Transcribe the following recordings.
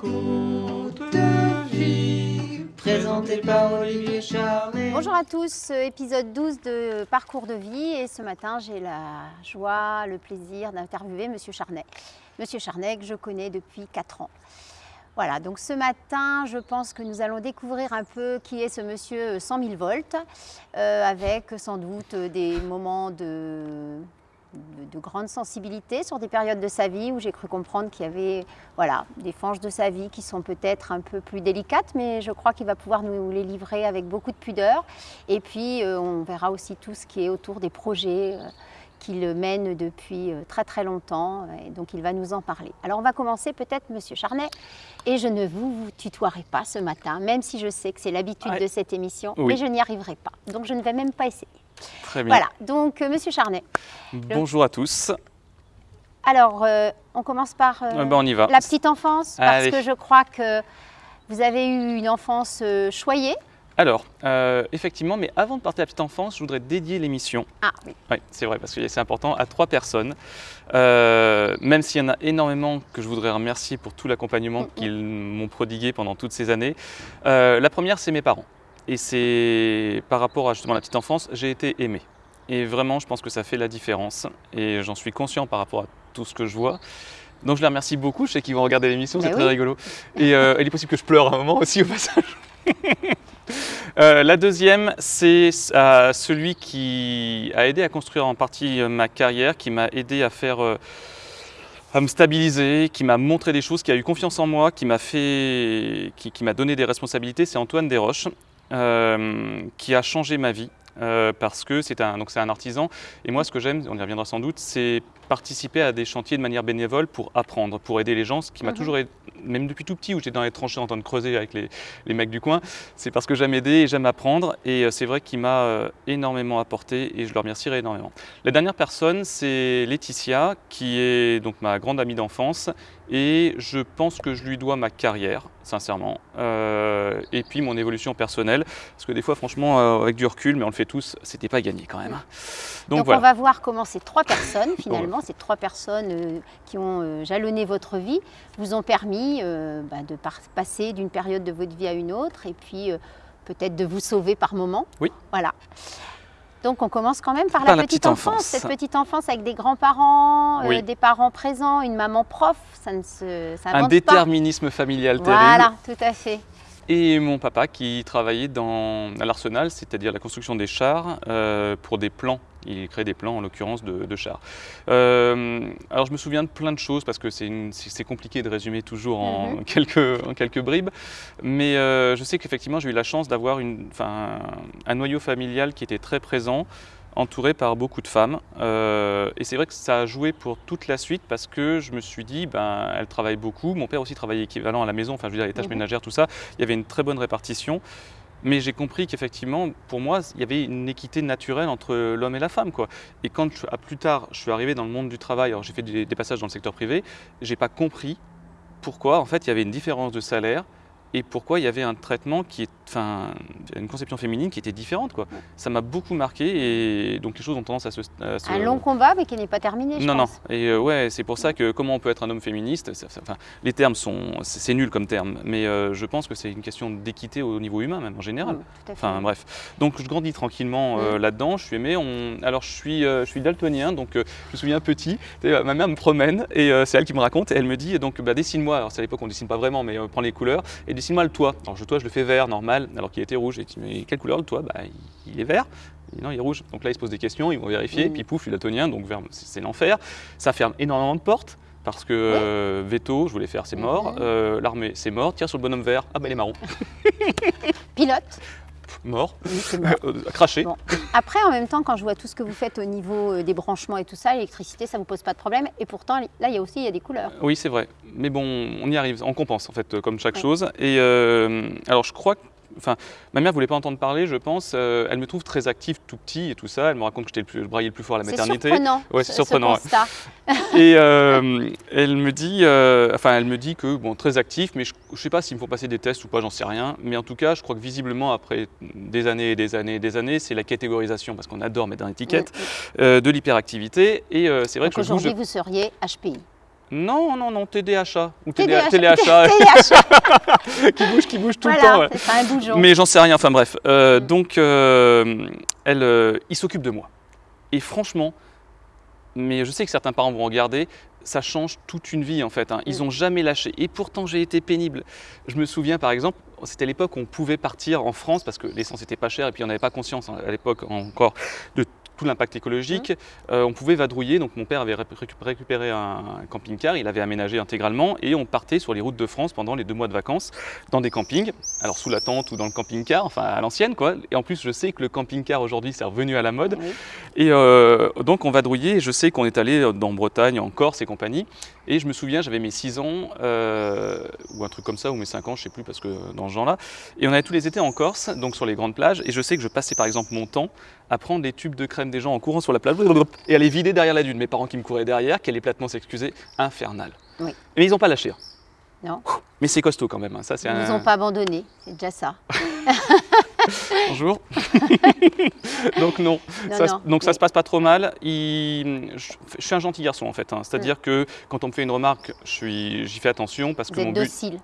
Parcours de vie, présenté par Olivier Charnet. Bonjour à tous, épisode 12 de Parcours de vie et ce matin j'ai la joie, le plaisir d'interviewer Monsieur Charnet. Monsieur Charnet que je connais depuis 4 ans. Voilà, donc ce matin, je pense que nous allons découvrir un peu qui est ce monsieur 100 000 volts, euh, avec sans doute des moments de, de, de, grande sensibilité sur des périodes de sa vie où j'ai cru comprendre qu'il y avait voilà, des fanges de sa vie qui sont peut-être un peu plus délicates, mais je crois qu'il va pouvoir nous les livrer avec beaucoup de pudeur. Et puis, euh, on verra aussi tout ce qui est autour des projets. Euh, qu'il mène depuis euh, très très longtemps et donc il va nous en parler. Alors on va commencer peut-être Monsieur Charnet et je ne vous, vous tutoierai pas ce matin, même si je sais que c'est l'habitude Ouais. de cette émission, Oui. mais je n'y arriverai pas. Donc je ne vais même pas essayer. Très bien. Voilà, donc euh, Monsieur Charnet. Bonjour à tous. Alors euh, on commence par euh, Euh, ben, on y va. la petite enfance parce Allez. que je crois que vous avez eu une enfance choyée. Alors, euh, effectivement, mais avant de partir à la petite enfance, je voudrais dédier l'émission, Ah oui. oui, c'est vrai, parce que c'est important, à trois personnes. Euh, même s'il y en a énormément que je voudrais remercier pour tout l'accompagnement Mhm. qu'ils m'ont prodigué pendant toutes ces années. Euh, la première, c'est mes parents. Et c'est par rapport à justement la petite enfance, j'ai été aimé. Et vraiment, je pense que ça fait la différence. Et j'en suis conscient par rapport à tout ce que je vois. Donc je les remercie beaucoup. Je sais qu'ils vont regarder l'émission, c'est Ben très rigolo. Et euh, il est possible que je pleure un moment aussi au passage. Euh, la deuxième, c'est euh, celui qui a aidé à construire en partie euh, ma carrière, qui m'a aidé à faire, à me stabiliser, qui m'a montré des choses, qui a eu confiance en moi, qui m'a fait, qui, qui m'a donné des responsabilités. C'est Antoine Desroches, qui a changé ma vie. euh, parce que c'est un, donc un artisan et moi ce que j'aime, on y reviendra sans doute, c'est participer à des chantiers de manière bénévole pour apprendre, pour aider les gens, ce qui m'a Mhm. toujours aidé, même depuis tout petit où j'étais dans les tranchées en train de creuser avec les, les mecs du coin, c'est parce que j'aime aider et j'aime apprendre. Et euh, c'est vrai qu'il m'a euh, énormément apporté et je le remercierai énormément. La dernière personne, c'est Laetitia, qui est donc ma grande amie d'enfance. Et je pense que je lui dois ma carrière, sincèrement. Euh, et puis mon évolution personnelle. Parce que des fois, franchement, euh, avec du recul, mais on le fait tous, c'était pas gagné quand même. Donc, Donc, voilà. on va voir comment ces trois personnes, finalement, ces trois personnes euh, qui ont jalonné votre vie, vous ont permis bah, de passer d'une période de votre vie à une autre et puis peut-être de vous sauver par moment. Oui. Voilà. Donc on commence quand même par, Par la, petite, petite enfance. enfance. Cette petite enfance avec des grands-parents, euh, des parents présents, une maman prof, ça ne se ça Un pas. déterminisme familial terrible. Voilà, tout à fait. Et mon papa qui travaillait dans, à l'arsenal, c'est-à-dire la construction des chars, euh, pour des plans. Il créait des plans, en l'occurrence, de, de chars. Euh, alors je me souviens de plein de choses, parce que c'est compliqué de résumer toujours en, Mhm. quelques, en quelques bribes. Mais euh, je sais qu'effectivement, j'ai eu la chance d'avoir un noyau familial qui était très présent entouré par beaucoup de femmes. Euh, et c'est vrai que ça a joué pour toute la suite parce que je me suis dit, ben, elle travaille beaucoup. Mon père aussi travaillait équivalent à la maison, enfin je veux dire les tâches Mhm. ménagères, tout ça. Il y avait une très bonne répartition. Mais j'ai compris qu'effectivement, pour moi, il y avait une équité naturelle entre l'homme et la femme. Quoi. Et quand, à plus tard, je suis arrivé dans le monde du travail, alors j'ai fait des, des passages dans le secteur privé, j'ai pas compris pourquoi, en fait, il y avait une différence de salaire et pourquoi il y avait un traitement qui est, enfin, une conception féminine qui était différente. Quoi. Ça m'a beaucoup marqué et donc les choses ont tendance à se. à se- Un long combat, mais qui n'est pas terminé, je non, non. pense. Et euh, ouais, c'est pour ça que comment on peut être un homme féministe, ça- ça- enfin, les termes sont, c'est nul comme terme, mais euh, je pense que c'est une question d'équité au niveau humain même en général. Mm, tout à fait. Enfin bref, donc je grandis tranquillement euh, Mm. là-dedans, je suis aimé. On... Alors je suis, euh, je suis daltonien, donc je me souviens petit, ma mère me promène et c'est elle qui me raconte et elle me dit donc bah, dessine-moi, alors c'est à l'époque on dessine pas vraiment mais prends les couleurs et dessine-moi le toit. Alors le toit je le fais vert normal alors qu'il était rouge et tu dis mais quelle couleur le toit Bah il, est vert. Non, il est rouge. Donc là, ils se posent des questions, ils vont vérifier, Mm. puis pouf, daltonien, donc vert, c'est l'enfer. Ça ferme énormément de portes, parce que euh, veto, je voulais faire, c'est mort. Mhm. Euh, L'armée, c'est mort. Tire sur le bonhomme vert, ah bah il est marron. Pilote, mort. oui. Euh, craché. Bon. Après, en même temps, quand je vois tout ce que vous faites au niveau euh, des branchements et tout ça, l'électricité, ça ne vous pose pas de problème. Et pourtant, là, il y a aussi il y a des couleurs. Oui, c'est vrai. Mais bon, on y arrive, on compense en fait, euh, comme chaque chose. Et euh, alors, je crois que. Enfin, ma mère voulait pas entendre parler, je pense. Euh, elle me trouve très active tout petit et tout ça. Elle me raconte que j'étais le, plus- le braillé le plus fort à la C'est maternité. surprenant. Ouais, c'est ce- ce surprenant, ouais. Et euh, elle me dit, euh, enfin, elle me dit que bon, très actif, mais je, ne sais pas s'il me faut passer des tests ou pas, j'en sais rien. Mais en tout cas, je crois que visiblement, après des années et des années et des années, c'est la catégorisation, parce qu'on adore mettre dans l'étiquette, euh, de l'hyperactivité. Et c'est vrai Donc que je aujourd'hui, vous seriez HPI. Non, non, non, TDHA ou TDH. téléachat TDH. qui bouge, qui bouge tout le temps. Ouais. un bougeon. Mais j'en sais rien, enfin bref. Euh, Mm. Donc, euh, elle, euh, il s'occupe de moi. Et franchement, mais je sais que certains parents vont regarder, ça change toute une vie en fait. hein. Ils Mm. n'ont jamais lâché. Et pourtant, j'ai été pénible. Je me souviens par exemple, c'était l'époque où on pouvait partir en France parce que l'essence n'était pas chère et puis on n'avait pas conscience hein, à l'époque encore de tout l'impact écologique. Euh, on pouvait vadrouiller. Donc mon père avait récu- récupéré un camping-car, il avait aménagé intégralement et on partait sur les routes de France pendant les deux mois de vacances dans des campings. Alors sous la tente ou dans le camping-car, enfin à l'ancienne quoi. Et en plus, je sais que le camping-car aujourd'hui c'est revenu à la mode. Et euh, donc on vadrouillait, et je sais qu'on est allé dans Bretagne, en Corse et compagnie. Et je me souviens, j'avais mes 6 ans, euh, ou un truc comme ça, ou mes 5 ans, je sais plus, parce que dans ce genre-là. Et on allait tous les étés en Corse, donc sur les grandes plages. Et je sais que je passais par exemple mon temps à prendre les tubes de crème des gens en courant sur la plage et à les vider derrière la dune. Mes parents qui me couraient derrière, qui allaient platement s'excuser, infernal. Oui. Mais ils n'ont pas lâché. hein. Non. Mais c'est costaud quand même. hein. Ça, Ils un... nous ont pas abandonnés, c'est déjà ça. Bonjour. donc non. Non, Ça, non, donc ça se passe pas trop mal. Il- je, je suis un gentil garçon en fait. hein. C'est-à-dire que quand on me fait une remarque, suis- j'y fais attention parce Vous que mon êtes but docile.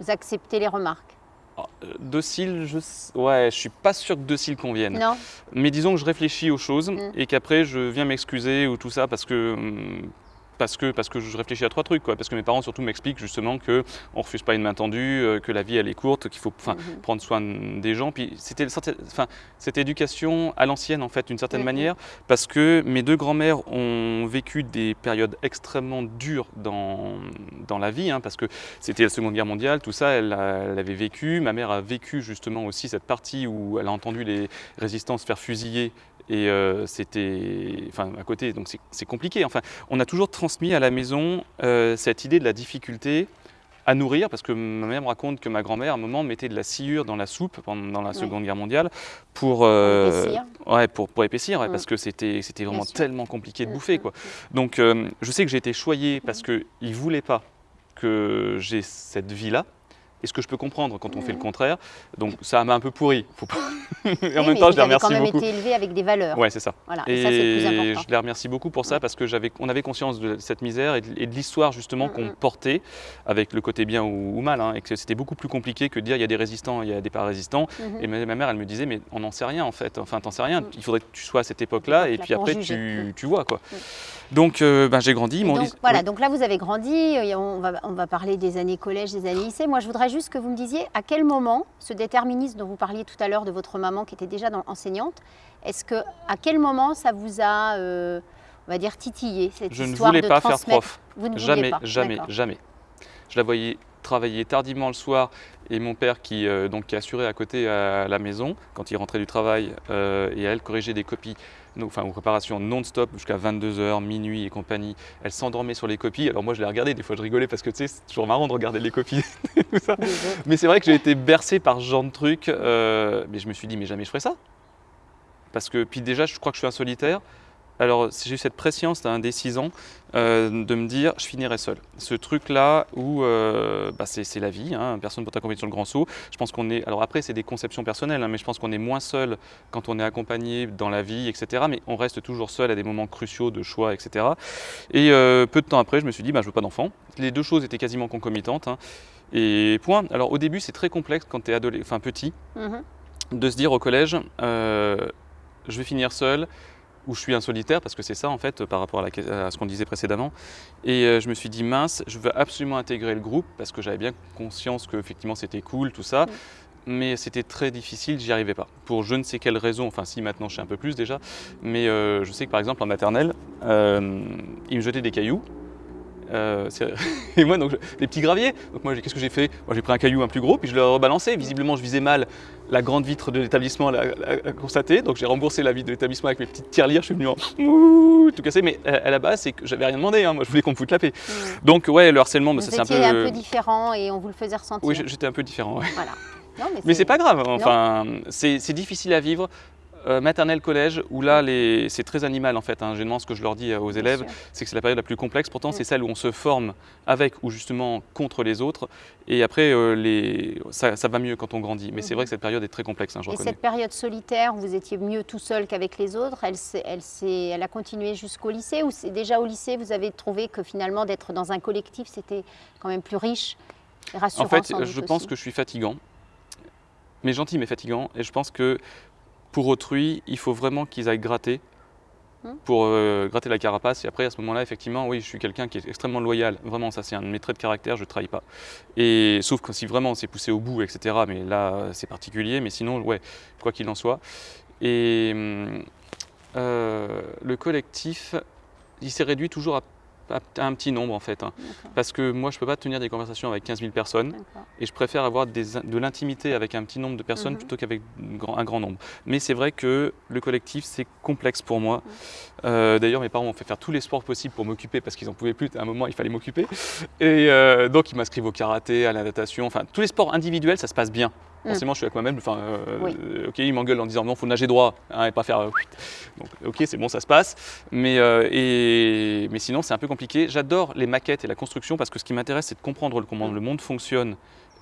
Vous acceptez les remarques. Ah, euh, docile, je ouais, je suis pas sûr que docile convienne. Non Mais disons que je réfléchis aux choses Mm. et qu'après je viens m'excuser ou tout ça parce que hum, parce que, parce que je réfléchis à trois trucs. Quoi. Parce que mes parents surtout m'expliquent justement qu'on ne refuse pas une main tendue, euh, que la vie elle est courte, qu'il faut Mhm. prendre soin des gens. Puis c'était enfin, cette éducation à l'ancienne en fait d'une certaine Mhm. manière parce que mes deux grands-mères ont vécu des périodes extrêmement dures dans, dans la vie hein, parce que c'était la Seconde Guerre mondiale, tout ça elle, elle avait vécu. Ma mère a vécu justement aussi cette partie où elle a entendu les résistants se faire fusiller et euh, c'était enfin à côté donc c'est- compliqué enfin on a toujours transmis à la maison euh, cette idée de la difficulté à nourrir, parce que ma mère me raconte que ma grand-mère, à un moment, mettait de la sciure dans la soupe pendant la. Seconde Guerre mondiale pour, euh, épaissir. ouais, pour, pour épaissir, ouais, Mm. parce que c'était c'était vraiment tellement compliqué de Mm, bouffer. mm, Quoi. Donc je sais que j'ai été choyé parce qu'ils ne voulaient pas que j'ai cette vie-là. Et ce que je peux comprendre quand on fait le Mhm. contraire. Donc ça m'a un peu pourri. Faut pas... et en même temps, je les avez quand remercie même beaucoup. été élevé avec des valeurs. Ouais, c'est ça. Voilà. Et, ça, c'est le plus Et important. je les remercie beaucoup pour ça Ouais. parce que j'avais, on avait conscience de cette misère et de, et de l'histoire justement Mm, qu'on mm. portait avec le côté bien ou, ou mal, hein, et que c'était beaucoup plus compliqué que de dire il y a des résistants, il y a des pas résistants. Mhm. Et ma, ma mère, elle me disait mais on n'en sait rien en fait. Enfin, t'en sais rien. Mm. Il faudrait que tu sois à cette époque-là et puis après tu, Mm. tu vois quoi. Donc euh, ben, j'ai grandi. m'ont donc, voilà, oui. donc là vous avez grandi, et on va, on va parler des années collège, des années lycée. Moi je voudrais juste que vous me disiez à quel moment ce déterminisme dont vous parliez tout à l'heure de votre maman qui était déjà dans- enseignante, est-ce que à quel moment ça vous a, euh, on va dire, titillé cette Je ne histoire voulais de pas faire prof. Vous ne vouliez Jamais, pas jamais, D'accord. jamais. Je la voyais travailler tardivement le soir et mon père qui, euh, donc, qui assurait à côté à la maison quand il rentrait du travail euh, et elle corrigeait des copies, donc, enfin aux réparations non-stop jusqu'à 22h, minuit et compagnie. Elle s'endormait sur les copies. Alors moi je les regardais, des fois je rigolais parce que tu sais, c'est toujours marrant de regarder les copies. tout ça. Mais c'est vrai que j'ai été bercé par ce genre de trucs. euh, mais je me suis dit, mais jamais je ferai ça. Parce que, puis déjà, je crois que je suis un solitaire. Alors, j'ai eu cette prescience d'un des 6 ans euh, de me dire, je finirai seul. Ce truc-là où euh, bah, c'est la vie, hein, personne ne peut t'accompagner sur le grand saut. Je pense qu'on est. Alors après, c'est des conceptions personnelles, hein, mais je pense qu'on est moins seul quand on est accompagné dans la vie, etc. Mais on reste toujours seul à des moments cruciaux de choix, etc. Et euh, peu de temps après, je me suis dit, bah, je veux pas d'enfant. Les deux choses étaient quasiment concomitantes. hein. Et point. Alors au début, c'est très complexe quand tu es adolescent, enfin petit, Mhm. de se dire au collège, je vais finir seul ou je suis un solitaire, parce que c'est ça en fait par rapport à, la que- à ce qu'on disait précédemment. Et euh, je me suis dit, mince, je veux absolument intégrer le groupe, parce que j'avais bien conscience que effectivement c'était cool, tout ça. Mm. Mais c'était très difficile, j'y arrivais pas. Pour je ne sais quelle raison, enfin si maintenant je sais un peu plus déjà, mais euh, je sais que par exemple en maternelle, euh, ils me jetaient des cailloux. Euh, et moi, donc, des petits graviers. Donc moi, qu'est-ce que j'ai fait? Moi, j'ai pris un caillou un plus gros, puis je l'ai rebalancé. Visiblement, je visais mal la grande vitre de l'établissement, l'a, l'a- l'a constaté. Donc j'ai remboursé la vitre de l'établissement avec mes petites tirelires. Je suis venu en ouh, tout cassé. Mais à, à la base, c'est que j'avais rien demandé. hein. Moi, je voulais qu'on me foute la paix. Mhm. Donc ouais, le harcèlement, bah, ça c'est un peu. un peu différent et on vous le faisait ressentir. oui, j'étais un peu différent. ouais. Voilà. Non, Mais c'est pas grave. Enfin, c'est c'est difficile à vivre. Euh, maternelle, collège, où là, les- c'est très animal en fait. hein. Généralement, ce que je leur dis euh, aux élèves, c'est que c'est la période la plus complexe. Pourtant, Mm. c'est celle où on se forme avec ou justement contre les autres. Et après, euh, les... ça, ça va mieux quand on grandit. Mais c'est vrai que cette période est très complexe, hein, je Et reconnais. cette période solitaire, où vous étiez mieux tout seul qu'avec les autres, elle, a continué jusqu'au lycée ou déjà au lycée, vous avez trouvé que finalement d'être dans un collectif, c'était quand même plus riche? Et rassurant En fait, je pense aussi. que je suis fatigant, mais gentil mais fatigant. Et je pense que pour autrui, il faut vraiment qu'ils aillent gratter Hmm. pour euh, gratter la carapace. Et après, à ce moment-là, effectivement, oui, je suis quelqu'un qui est extrêmement loyal. Vraiment, ça, c'est un de mes traits de caractère. Je ne trahis pas. Et sauf que si vraiment c'est poussé au bout, etc. Mais là, c'est particulier. Mais sinon, ouais, quoi qu'il en soit. Et hum, euh, le collectif, il s'est réduit toujours à, à- un petit nombre en fait. hein. Parce que moi, je ne peux pas tenir des conversations avec 15 000 personnes. Et je préfère avoir des de l'intimité avec un petit nombre de personnes Mhm. plutôt qu'avec un grand, nombre. Mais c'est vrai que le collectif, c'est complexe pour moi. Euh, D'ailleurs, mes parents m'ont fait faire tous les sports possibles pour m'occuper parce qu'ils n'en pouvaient plus. À un moment, il fallait m'occuper. Et euh, donc, ils m'inscrivent au karaté, à la natation. Enfin, tous les sports individuels, ça se passe bien. Mhm. Forcément, je suis avec moi-même. Enfin, euh, Oui. ok, ils m'engueulent en disant non, faut nager droit hein, et pas faire. donc, ok, c'est bon, ça se passe. Mais, et, mais sinon, c'est un peu compliqué. J'adore les maquettes et la construction parce que ce qui m'intéresse, c'est de comprendre comment le monde fonctionne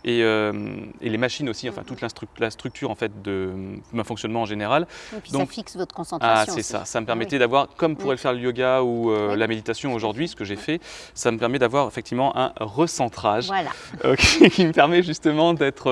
et, euh, et les machines aussi, enfin toute la, stru- la structure en fait de mon fonctionnement en général. Et puis Donc- ça fixe votre concentration. Ah, c'est ça. Ça me Ah permettait d'avoir, comme pourrait Oui. le faire le yoga ou euh, Oui. la méditation aujourd'hui, ce que j'ai fait, ça me permet d'avoir effectivement un recentrage Voilà. euh, qui, qui me permet justement d'être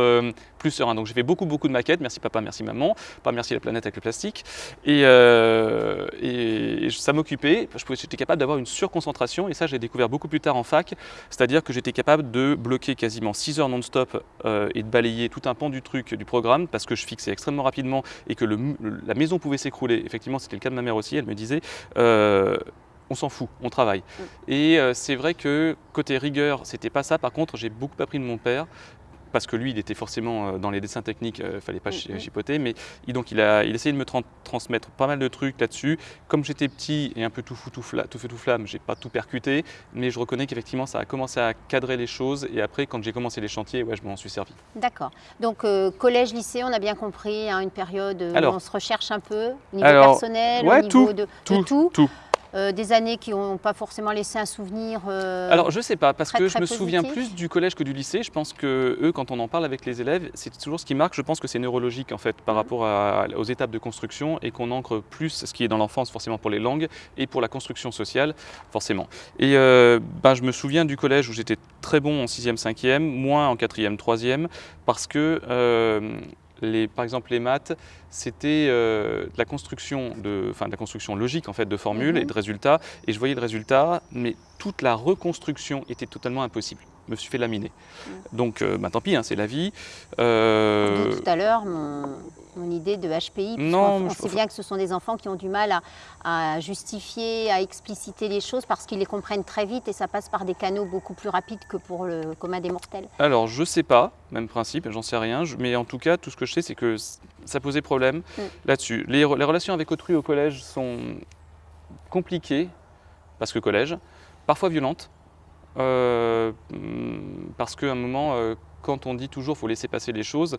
plus serein. Donc j'ai fait beaucoup beaucoup de maquettes, merci papa, merci maman, pas merci la planète avec le plastique. Et, euh, et ça m'occupait, je pouvais- j'étais capable d'avoir une surconcentration et ça j'ai découvert beaucoup plus tard en fac, c'est-à-dire que j'étais capable de bloquer quasiment 6 heures non-stop euh, et de balayer tout un pan du truc, du programme, parce que je fixais extrêmement rapidement et que le la maison pouvait s'écrouler. Effectivement c'était le cas de ma mère aussi, elle me disait... euh, on s'en fout, on travaille. Et euh, c'est vrai que côté rigueur, c'était pas ça. Par contre, j'ai beaucoup appris de mon père parce que lui, il était forcément euh, dans les dessins techniques, il fallait pas chi- Mhm. chipoter, mais il, donc il a, il essayé de me tran- transmettre pas mal de trucs là-dessus. Comme j'étais petit et un peu tout fou, tout, fla- tout feu, tout flamme, j'ai pas tout percuté, mais je reconnais qu'effectivement, ça a commencé à cadrer les choses. Et après, quand j'ai commencé les chantiers, ouais, je m'en suis servi. D'accord. Donc euh, collège, lycée, on a bien compris, hein, une période où Alors- on se recherche un peu, au niveau Alors, personnel, ouais, au niveau tout, de, de tout, tout. Euh, des années qui n'ont pas forcément laissé un souvenir. euh, Alors je sais pas, parce très, que je me souviens plus du collège que du lycée. Je pense que eux, quand on en parle avec les élèves, c'est toujours ce qui marque. Je pense que c'est neurologique en fait par Mhm. rapport à- aux étapes de construction et qu'on ancre plus ce qui est dans l'enfance forcément pour les langues et pour la construction sociale forcément. Et euh, ben, je me souviens du collège où j'étais très bon en 6e, 5e, moins en 4e, 3e, parce que les, par exemple les maths, c'était euh, de la construction de, enfin de la construction logique en fait de formules Mhm. et de résultats. Et je voyais le résultat, mais toute la reconstruction était totalement impossible. Je me suis fait laminer. Donc, euh, bah, tant pis, hein, c'est la vie. Euh, tout à l'heure mon, mon idée de HPI. Non, on, je- sait bien que ce sont des enfants qui ont du mal à, à justifier, à expliciter les choses parce qu'ils les comprennent très vite et ça passe par des canaux beaucoup plus rapides que pour le commun des mortels. Alors, je sais pas, même principe, j'en sais rien, mais en tout cas, tout ce que je sais, c'est que ça posait problème Mm. là-dessus. Les relations avec autrui au collège sont compliquées, parce que collège, parfois violentes, euh, mm, parce qu'à un moment, euh, quand on dit toujours faut laisser passer les choses,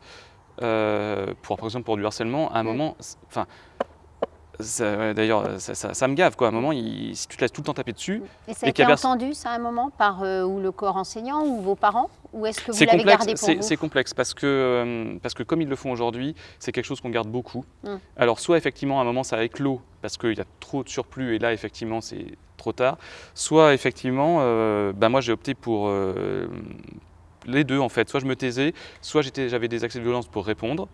euh, pour, par exemple pour du harcèlement, à un moment, enfin, d'ailleurs, ça, ça- ça me gave, quoi. À un moment, il- si tu te laisses tout le temps taper dessus, Et ça a Et été entendu, ça, à un moment, par euh, ou le corps enseignant ou vos parents Ou est-ce que vous C'est l'avez gardé pour c'est- vous? c'est complexe parce que, euh, parce que comme ils le font aujourd'hui, c'est quelque chose qu'on garde beaucoup. Mm. Alors soit effectivement à un moment ça éclot parce qu'il y a trop de surplus et là effectivement c'est trop tard, soit effectivement euh, ben moi j'ai opté pour euh, les deux en fait, soit je me taisais, soit j'avais des accès de violence pour répondre.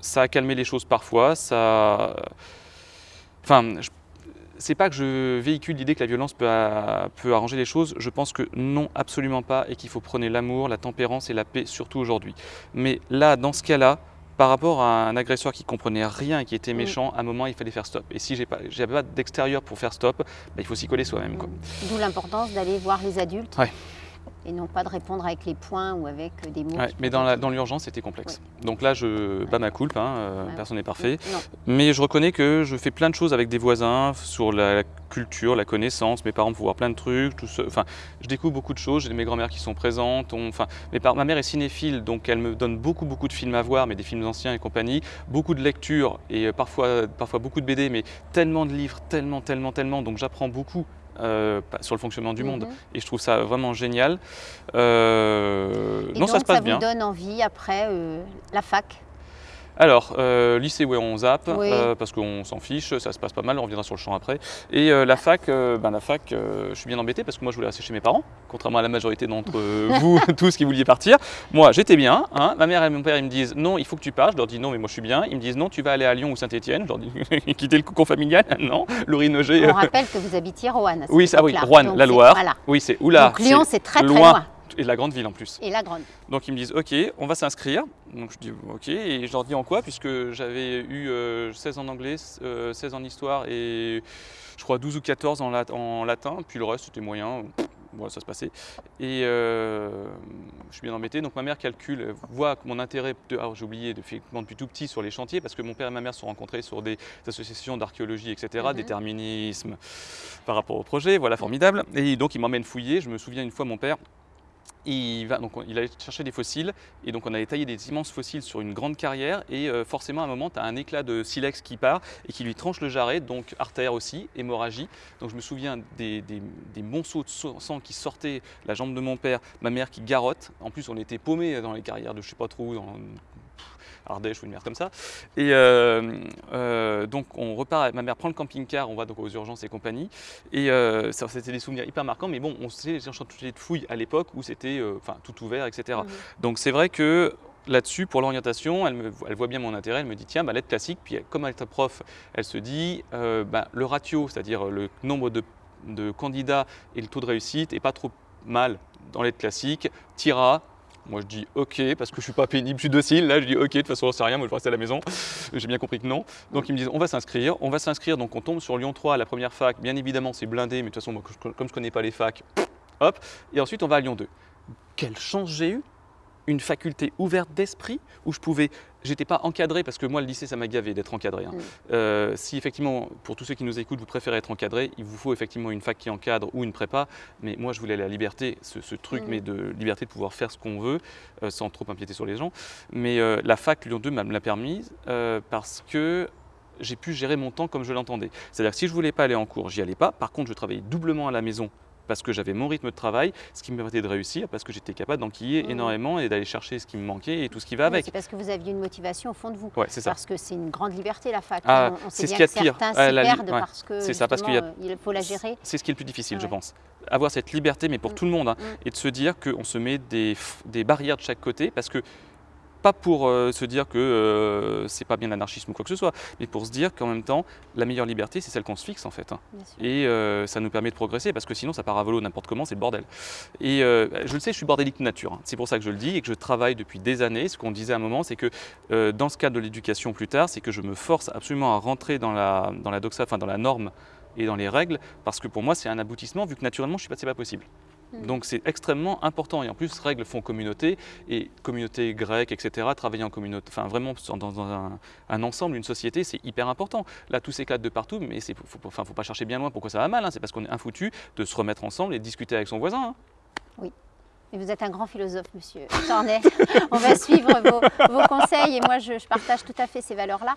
Ça a calmé les choses parfois, ça... Enfin, je- c'est pas que je véhicule l'idée que la violence peut, arranger les choses. Je pense que non, absolument pas, et qu'il faut prôner l'amour, la tempérance et la paix, surtout aujourd'hui. Mais là, dans ce cas-là, par rapport à un agresseur qui comprenait rien et qui était Mm. méchant, à un moment, il fallait faire stop. Et si j'ai pas, j'avais pas d'extérieur pour faire stop, bah, il faut s'y coller soi-même. D'où l'importance d'aller voir les adultes. Ouais. Et non pas de répondre avec les points ou avec euh, des mots. Ouais, mais dans la- être- dans l'urgence, c'était complexe. Donc là, je bats ma coulpe, hein, euh, personne n'est parfait. Non. Mais je reconnais que je fais plein de choses avec des voisins sur la culture, la connaissance. Mes parents me font voir plein de trucs. Tout enfin, je découvre beaucoup de choses. J'ai mes grand-mères qui sont présentes. enfin, ma mère est cinéphile, donc elle me donne beaucoup, beaucoup de films à voir, mais des films anciens et compagnie. Beaucoup de lectures et euh, parfois, parfois beaucoup de BD, mais tellement de livres, tellement, tellement, tellement. Donc j'apprends beaucoup. Euh, sur le fonctionnement du monde Mhm. et je trouve ça vraiment génial. Euh, Et non, donc, ça se passe vous bien. donne envie après euh, la fac? Alors, euh, lycée, ouais, on zappe, Oui. euh, parce qu'on s'en fiche, ça se passe pas mal, on reviendra sur le champ après. Et euh, la fac, ben, la fac je suis bien embêté parce que moi je voulais rester chez mes parents, contrairement à la majorité d'entre vous, tous qui vouliez partir. Moi, j'étais bien, hein. ma mère et mon père, ils me disent non, il faut que tu partes, je leur dis non, mais moi je suis bien. Ils me disent non, tu vas aller à Lyon ou Saint-Etienne, je leur dis quitter le cocon familial, non, Laurie Nogé. On rappelle que vous habitiez cette Oui, ça, oui, Donc, la Loire. Voilà. Oui, c'est oula, Donc Lyon, c'est très très loin. loin. Et la grande ville en plus. Et la grande. Donc ils me disent ok, on va s'inscrire. Donc je dis ok, et je leur dis en quoi Puisque j'avais eu euh, 16 en anglais, euh, 16 en histoire et je crois 12 ou 14 en, lat- en latin, puis le reste c'était moyen. Bon, ça se passait. Et euh, je suis bien embêté. Donc ma mère calcule, voit mon intérêt, de- alors j'ai oublié, depuis tout petit sur les chantiers, parce que mon père et ma mère se sont rencontrés sur des associations d'archéologie, etc., Mhm. déterminisme par rapport au projet, voilà, formidable. Et donc il m'emmène fouiller. Je me souviens une fois, mon père, il, va, donc, on- il allait chercher des fossiles et donc on allait tailler des immenses fossiles sur une grande carrière et euh, forcément à un moment tu as un éclat de silex qui part et qui lui tranche le jarret, donc artère aussi, hémorragie. Donc je me souviens des, des- monceaux de sang qui sortaient, la jambe de mon père, ma mère qui garotte. En plus on était paumés dans les carrières de je sais pas trop dans Ardèche ou une merde comme ça. Et euh, euh, donc on repart, ma mère prend le camping-car, on va donc aux urgences et compagnie. Et euh, ça, c'était des souvenirs hyper marquants, mais bon, on sait les chantiers de fouilles à l'époque où c'était enfin, tout ouvert, etc. Mhm. Donc c'est vrai que là-dessus, pour l'orientation, elle, elle voit bien mon intérêt, elle me dit tiens, bah, lettre classique, puis comme elle est prof, elle se dit euh, bah, le ratio, c'est-à-dire le nombre de, de candidats et le taux de réussite est pas trop mal dans lettre classique, tira. Moi je dis ok parce que je suis pas pénible, je suis docile. Là je dis ok, de toute façon c'est rien, moi je vais rester à la maison. J'ai bien compris que non. Donc ils me disent on va s'inscrire, on va s'inscrire. Donc on tombe sur Lyon 3 à la première fac. Bien évidemment c'est blindé, mais de toute façon comme je connais pas les facs, hop. Et ensuite on va à Lyon 2. Quelle chance j'ai eu une faculté ouverte d'esprit où je pouvais, j'étais pas encadré parce que moi le lycée ça m'a gavé d'être encadré. hein. Mm. Euh, si effectivement pour tous ceux qui nous écoutent vous préférez être encadré, il vous faut effectivement une fac qui encadre ou une prépa. Mais moi je voulais la liberté, ce, ce truc Mm. mais de liberté de pouvoir faire ce qu'on veut euh, sans trop empiéter sur les gens. Mais euh, la fac Lyon 2 m'a- me l'a permise parce que j'ai pu gérer mon temps comme je l'entendais. C'est-à-dire que si je voulais pas aller en cours, j'y allais pas. Par contre, je travaillais doublement à la maison parce que j'avais mon rythme de travail, ce qui me permettait de réussir, parce que j'étais capable d'enquiller Mhm. énormément et d'aller chercher ce qui me manquait et tout ce qui va avec. C'est parce que vous aviez une motivation au fond de vous. Ouais, c'est ça. Parce que c'est une grande liberté la fac. Ah, on, on c'est ce qu'il y a de pire. certains Ah, la perdent ouais. parce que C'est ça, parce qu'il a- euh, faut la gérer. C'est ce qui est le plus difficile, je pense. Avoir cette liberté, mais pour Mm. tout le monde, hein, Mm. et de se dire qu'on se met des, des barrières de chaque côté, parce que pas pour euh, se dire que euh, c'est pas bien l'anarchisme ou quoi que ce soit, mais pour se dire qu'en même temps, la meilleure liberté, c'est celle qu'on se fixe en fait. hein. Et euh, ça nous permet de progresser, parce que sinon ça part à volo n'importe comment, c'est le bordel. Et euh, je le sais, je suis bordélique de nature. hein. C'est pour ça que je le dis et que je travaille depuis des années. Ce qu'on disait à un moment, c'est que dans ce cadre de l'éducation plus tard, c'est que je me force absolument à rentrer dans la, dans la doxa, enfin dans la norme et dans les règles, parce que pour moi c'est un aboutissement, vu que naturellement je suis pas, c'est pas possible. Mhm. Donc c'est extrêmement important. Et en plus, règles font communauté, et communauté grecque, etc., travailler en communauté, enfin vraiment dans, un, un ensemble, une société, c'est hyper important. Là, tous s'éclatent de partout, mais il faut, faut- enfin, faut pas chercher bien loin pourquoi ça va mal. hein. C'est parce qu'on est infoutu de se remettre ensemble et de discuter avec son voisin. hein. Et vous êtes un grand philosophe, monsieur Tornet. On va suivre vos, vos conseils et moi, je, je partage tout à fait ces valeurs-là.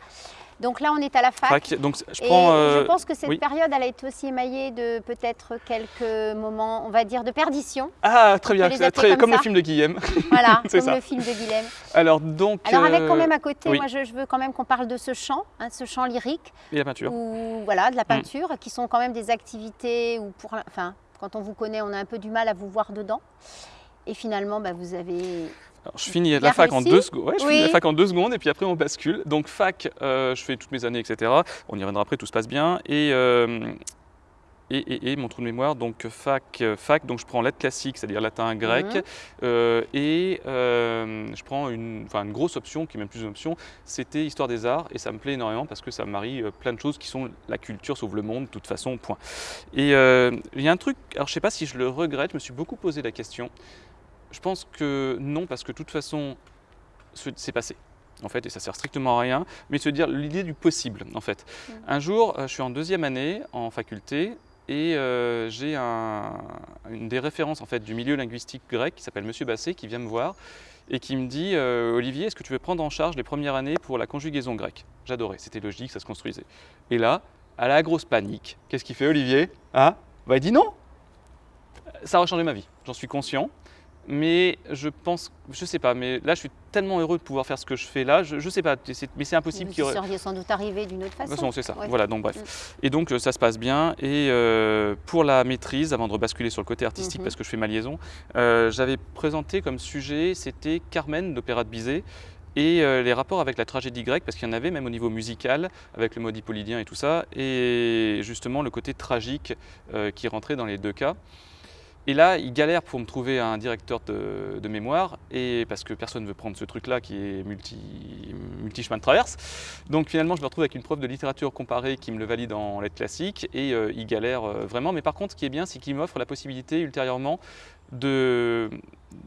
Donc là, on est à la fac. Fac, donc je Et euh, je pense que cette oui. période, elle a été aussi émaillée de peut-être quelques moments, on va dire, de perdition. Ah, très bien, très, comme comme le film de Guillaume. Voilà, C'est comme ça. le film de Guilhem. Alors donc. Alors avec quand euh, même à côté, oui. moi je, je veux quand même qu'on parle de ce chant, hein, ce chant lyrique, Et la peinture. ou voilà, de la peinture, qui sont quand même des activités où pour, enfin, quand on vous connaît, on a un peu du mal à vous voir dedans. Et finalement, bah, vous avez Alors, je finis la fac en deux secondes. Ouais, je Oui. finis la fac en deux secondes et puis après on bascule. Donc fac, euh, je fais toutes mes années, etc. On y reviendra après, tout se passe bien. Et, euh, et, et- et mon trou de mémoire, donc fac, euh, fac, donc je prends lettres classiques, c'est-à-dire latin, grec, Mhm. euh, et je prends une, une grosse option, qui est même plus une option, c'était histoire des arts, et ça me plaît énormément parce que ça marie plein de choses qui sont la culture sauve le monde, de toute façon, point. Et il y a un truc, alors je sais pas si je le regrette, je me suis beaucoup posé la question, Je pense que non, parce que de toute façon, ce- c'est passé. En fait, et ça sert strictement à rien, mais se dire l'idée du possible, en fait. Mm. Un jour, euh, je suis en deuxième année en faculté et euh, j'ai un- une des références en fait du milieu linguistique grec qui s'appelle Monsieur Basset qui vient me voir et qui me dit euh, Olivier, est-ce que tu veux prendre en charge les premières années pour la conjugaison grecque? J'adorais, c'était logique, ça se construisait. Et là, à la grosse panique, qu'est-ce qu'il fait Olivier? Hein? Bah il dit non Ça aurait changé ma vie, j'en suis conscient. Mais je pense, je sais pas, mais là je suis tellement heureux de pouvoir faire ce que je fais là, je, je sais pas, mais c'est impossible Vous qu'il y seriez sans doute arrivé d'une autre De façon. toute façon, c'est ça. Ouais. Voilà, donc bref. Mm. Et donc euh, ça se passe bien. Et euh, pour la maîtrise, avant de rebasculer sur le côté artistique, Mhm. parce que je fais ma liaison, euh, j'avais présenté comme sujet, c'était Carmen d'Opéra de Bizet. Et euh, les rapports avec la tragédie grecque, parce qu'il y en avait même au niveau musical, avec le mode hippolydien et tout ça, et justement le côté tragique qui rentrait dans les deux cas. Et là, il galère pour me trouver un directeur de, mémoire, et parce que personne ne veut prendre ce truc-là qui est multi, multi-chemin de traverse. Donc finalement, je me retrouve avec une prof de littérature comparée qui me le valide en lettres classiques, et euh, il galère euh, vraiment. Mais par contre, ce qui est bien, c'est qu'il m'offre la possibilité ultérieurement de,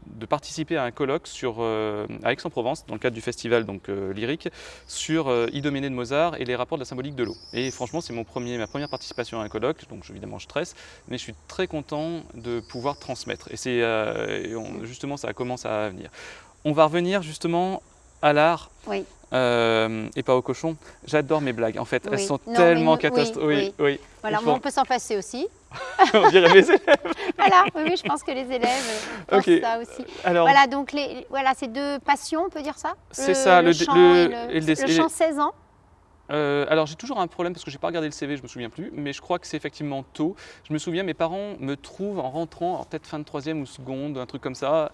de participer à un colloque sur, euh, à Aix-en-Provence, dans le cadre du festival donc, euh, lyrique, sur euh, Idoménée de Mozart et les rapports de la symbolique de l'eau. Et franchement, c'est ma première participation à un colloque, donc évidemment je stresse, mais je suis très content de pouvoir transmettre. Et c'est justement, ça commence à venir. On va revenir justement à l'art. Oui. euh, et pas au cochon. J'adore mes blagues. En fait, elles sont Non, tellement catastrophiques. oui, Oui. Voilà, on peut s'en passer aussi. on dirait mes élèves. Voilà, oui, oui, je pense que les élèves euh, pensent Ok. ça aussi. Alors, Voilà, donc les, voilà, c'est deux passions, on peut dire ça? C'est ça, le, le- chant le- et chant les- 16 ans. Euh, alors j'ai toujours un problème parce que j'ai pas regardé le CV, je me souviens plus, mais je crois que c'est effectivement tôt. Je me souviens, mes parents me trouvent en rentrant, peut-être fin de troisième ou seconde, un truc comme ça,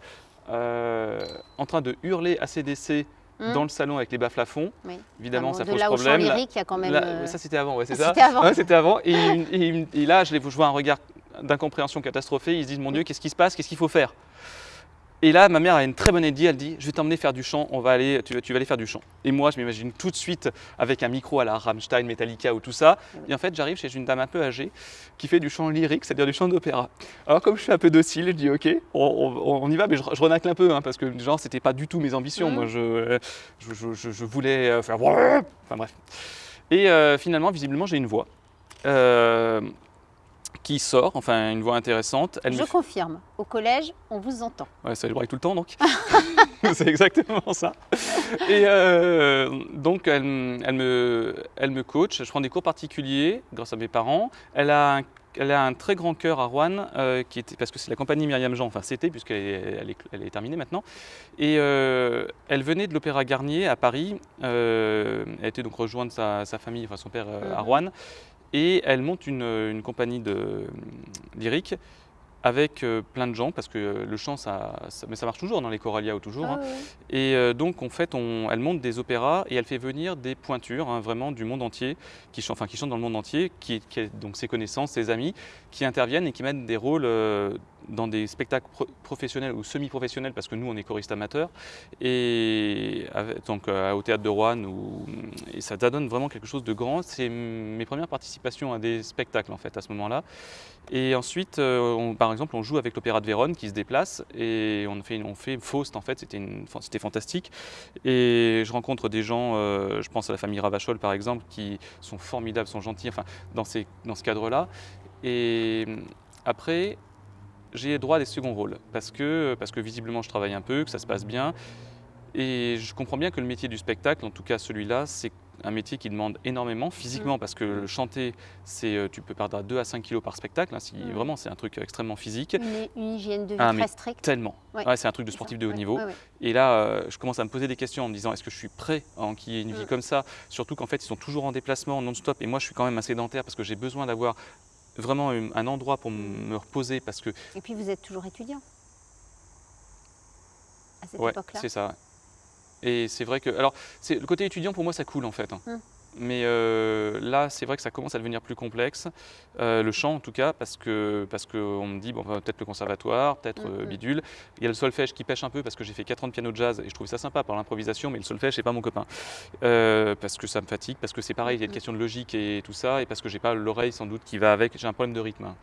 euh, en train de hurler ACDC Hmm. dans le salon avec les bas-plafonds. Oui. Évidemment, Ah bon, ça de pose là au problème. Là- lyrique, il y a quand même. là, euh, Ça c'était avant, ouais, c'est ah, ça. c'était avant. Ouais, c'était avant. Et, et- et là, je, les, je vois un regard d'incompréhension catastrophée. Ils se disent, mon Dieu, qu'est-ce qui se passe? Qu'est-ce qu'il faut faire? Et là, ma mère a une très bonne idée. Elle dit, je vais t'emmener faire du chant. On va aller, tu, vas- tu vas aller faire du chant. Et moi, je m'imagine tout de suite avec un micro à la Rammstein, Metallica ou tout ça. Et en fait, j'arrive chez une dame un peu âgée qui fait du chant lyrique, c'est-à-dire du chant d'opéra. Alors, comme je suis un peu docile, je dis, ok, on, on- on y va, mais je, je renacle un peu, hein, parce que genre, c'était pas du tout mes ambitions. Mhm. Moi, je, je, je- je- je voulais euh, faire. Enfin bref. Et euh, finalement, visiblement, j'ai une voix. euh, qui sort, enfin une voix intéressante. Elle Je me confirme, au collège, on vous entend. Ouais, ça vibre tout le temps donc. c'est exactement ça. Et euh, donc elle, me, elle me coach. Je prends des cours particuliers grâce à mes parents. Elle a un, elle a un très grand cœur à Rouen, euh, qui était, parce que c'est la compagnie Myriam Jean, enfin c'était puisqu'elle est, elle est, elle est terminée maintenant. Et euh, elle venait de l'Opéra Garnier à Paris. Euh, elle était donc rejoindre sa, sa famille, enfin son père à Mhm. Rouen. Et elle monte une, compagnie de euh, lyrique avec euh, plein de gens parce que euh, le chant ça, ça- mais ça marche toujours dans les choralia ou toujours Ah, hein. oui. et euh, donc en fait on, elle monte des opéras et elle fait venir des pointures hein, vraiment du monde entier qui chantent enfin qui chantent dans le monde entier qui, qui donc ses connaissances ses amis qui interviennent et qui mettent des rôles euh, dans des spectacles pro- professionnels ou semi-professionnels parce que nous on est choristes amateurs et avec- donc euh, au théâtre de Rouen ou- et ça donne vraiment quelque chose de grand c'est mes premières participations à des spectacles en fait à ce moment-là et ensuite, euh, par exemple, on joue avec l'Opéra de Vérone qui se déplace et on fait, on fait Faust en fait, c'était fantastique. Et je rencontre des gens, euh, je pense à la famille Ravachol par exemple, qui sont formidables, sont gentils, enfin, dans, ces, dans ce cadre-là. Et euh, après, j'ai droit à des seconds rôles parce que, parce que visiblement je travaille un peu, que ça se passe bien. Et je comprends bien que le métier du spectacle, en tout cas celui-là, c'est un métier qui demande énormément physiquement parce que le chanter, c'est euh, tu peux perdre 2 à 5 kilos par spectacle. hein, si, Mm. Vraiment, c'est un truc extrêmement physique. Une, une hygiène de vie Ah, très stricte. Tellement. Ouais. Ouais, c'est un truc de sportif de haut Ouais, niveau. Et là, euh, je commence à me poser des questions en me disant est-ce que je suis prêt à enquiller une vie Mm. comme ça? Surtout qu'en fait, ils sont toujours en déplacement non-stop. Et moi, je suis quand même un sédentaire parce que j'ai besoin d'avoir vraiment un endroit pour me reposer parce que Et puis vous êtes toujours étudiant à cette Ouais, époque-là. c'est ça. Et c'est vrai que. Alors, le côté étudiant, pour moi, ça coule en fait. hein. Hmm. Mais euh, là, c'est vrai que ça commence à devenir plus complexe. Euh, le chant, en tout cas, parce que parce qu'on me dit, bon, bah, peut-être le conservatoire, peut-être euh, Mhm. bidule. Il y a le solfège qui pêche un peu parce que j'ai fait 4 ans de piano de jazz et je trouve ça sympa par l'improvisation, mais le solfège, c'est pas mon copain. Parce que ça me fatigue, parce que c'est pareil, il y a une question de logique et tout ça, et parce que j'ai pas l'oreille sans doute qui va avec, j'ai un problème de rythme. hein.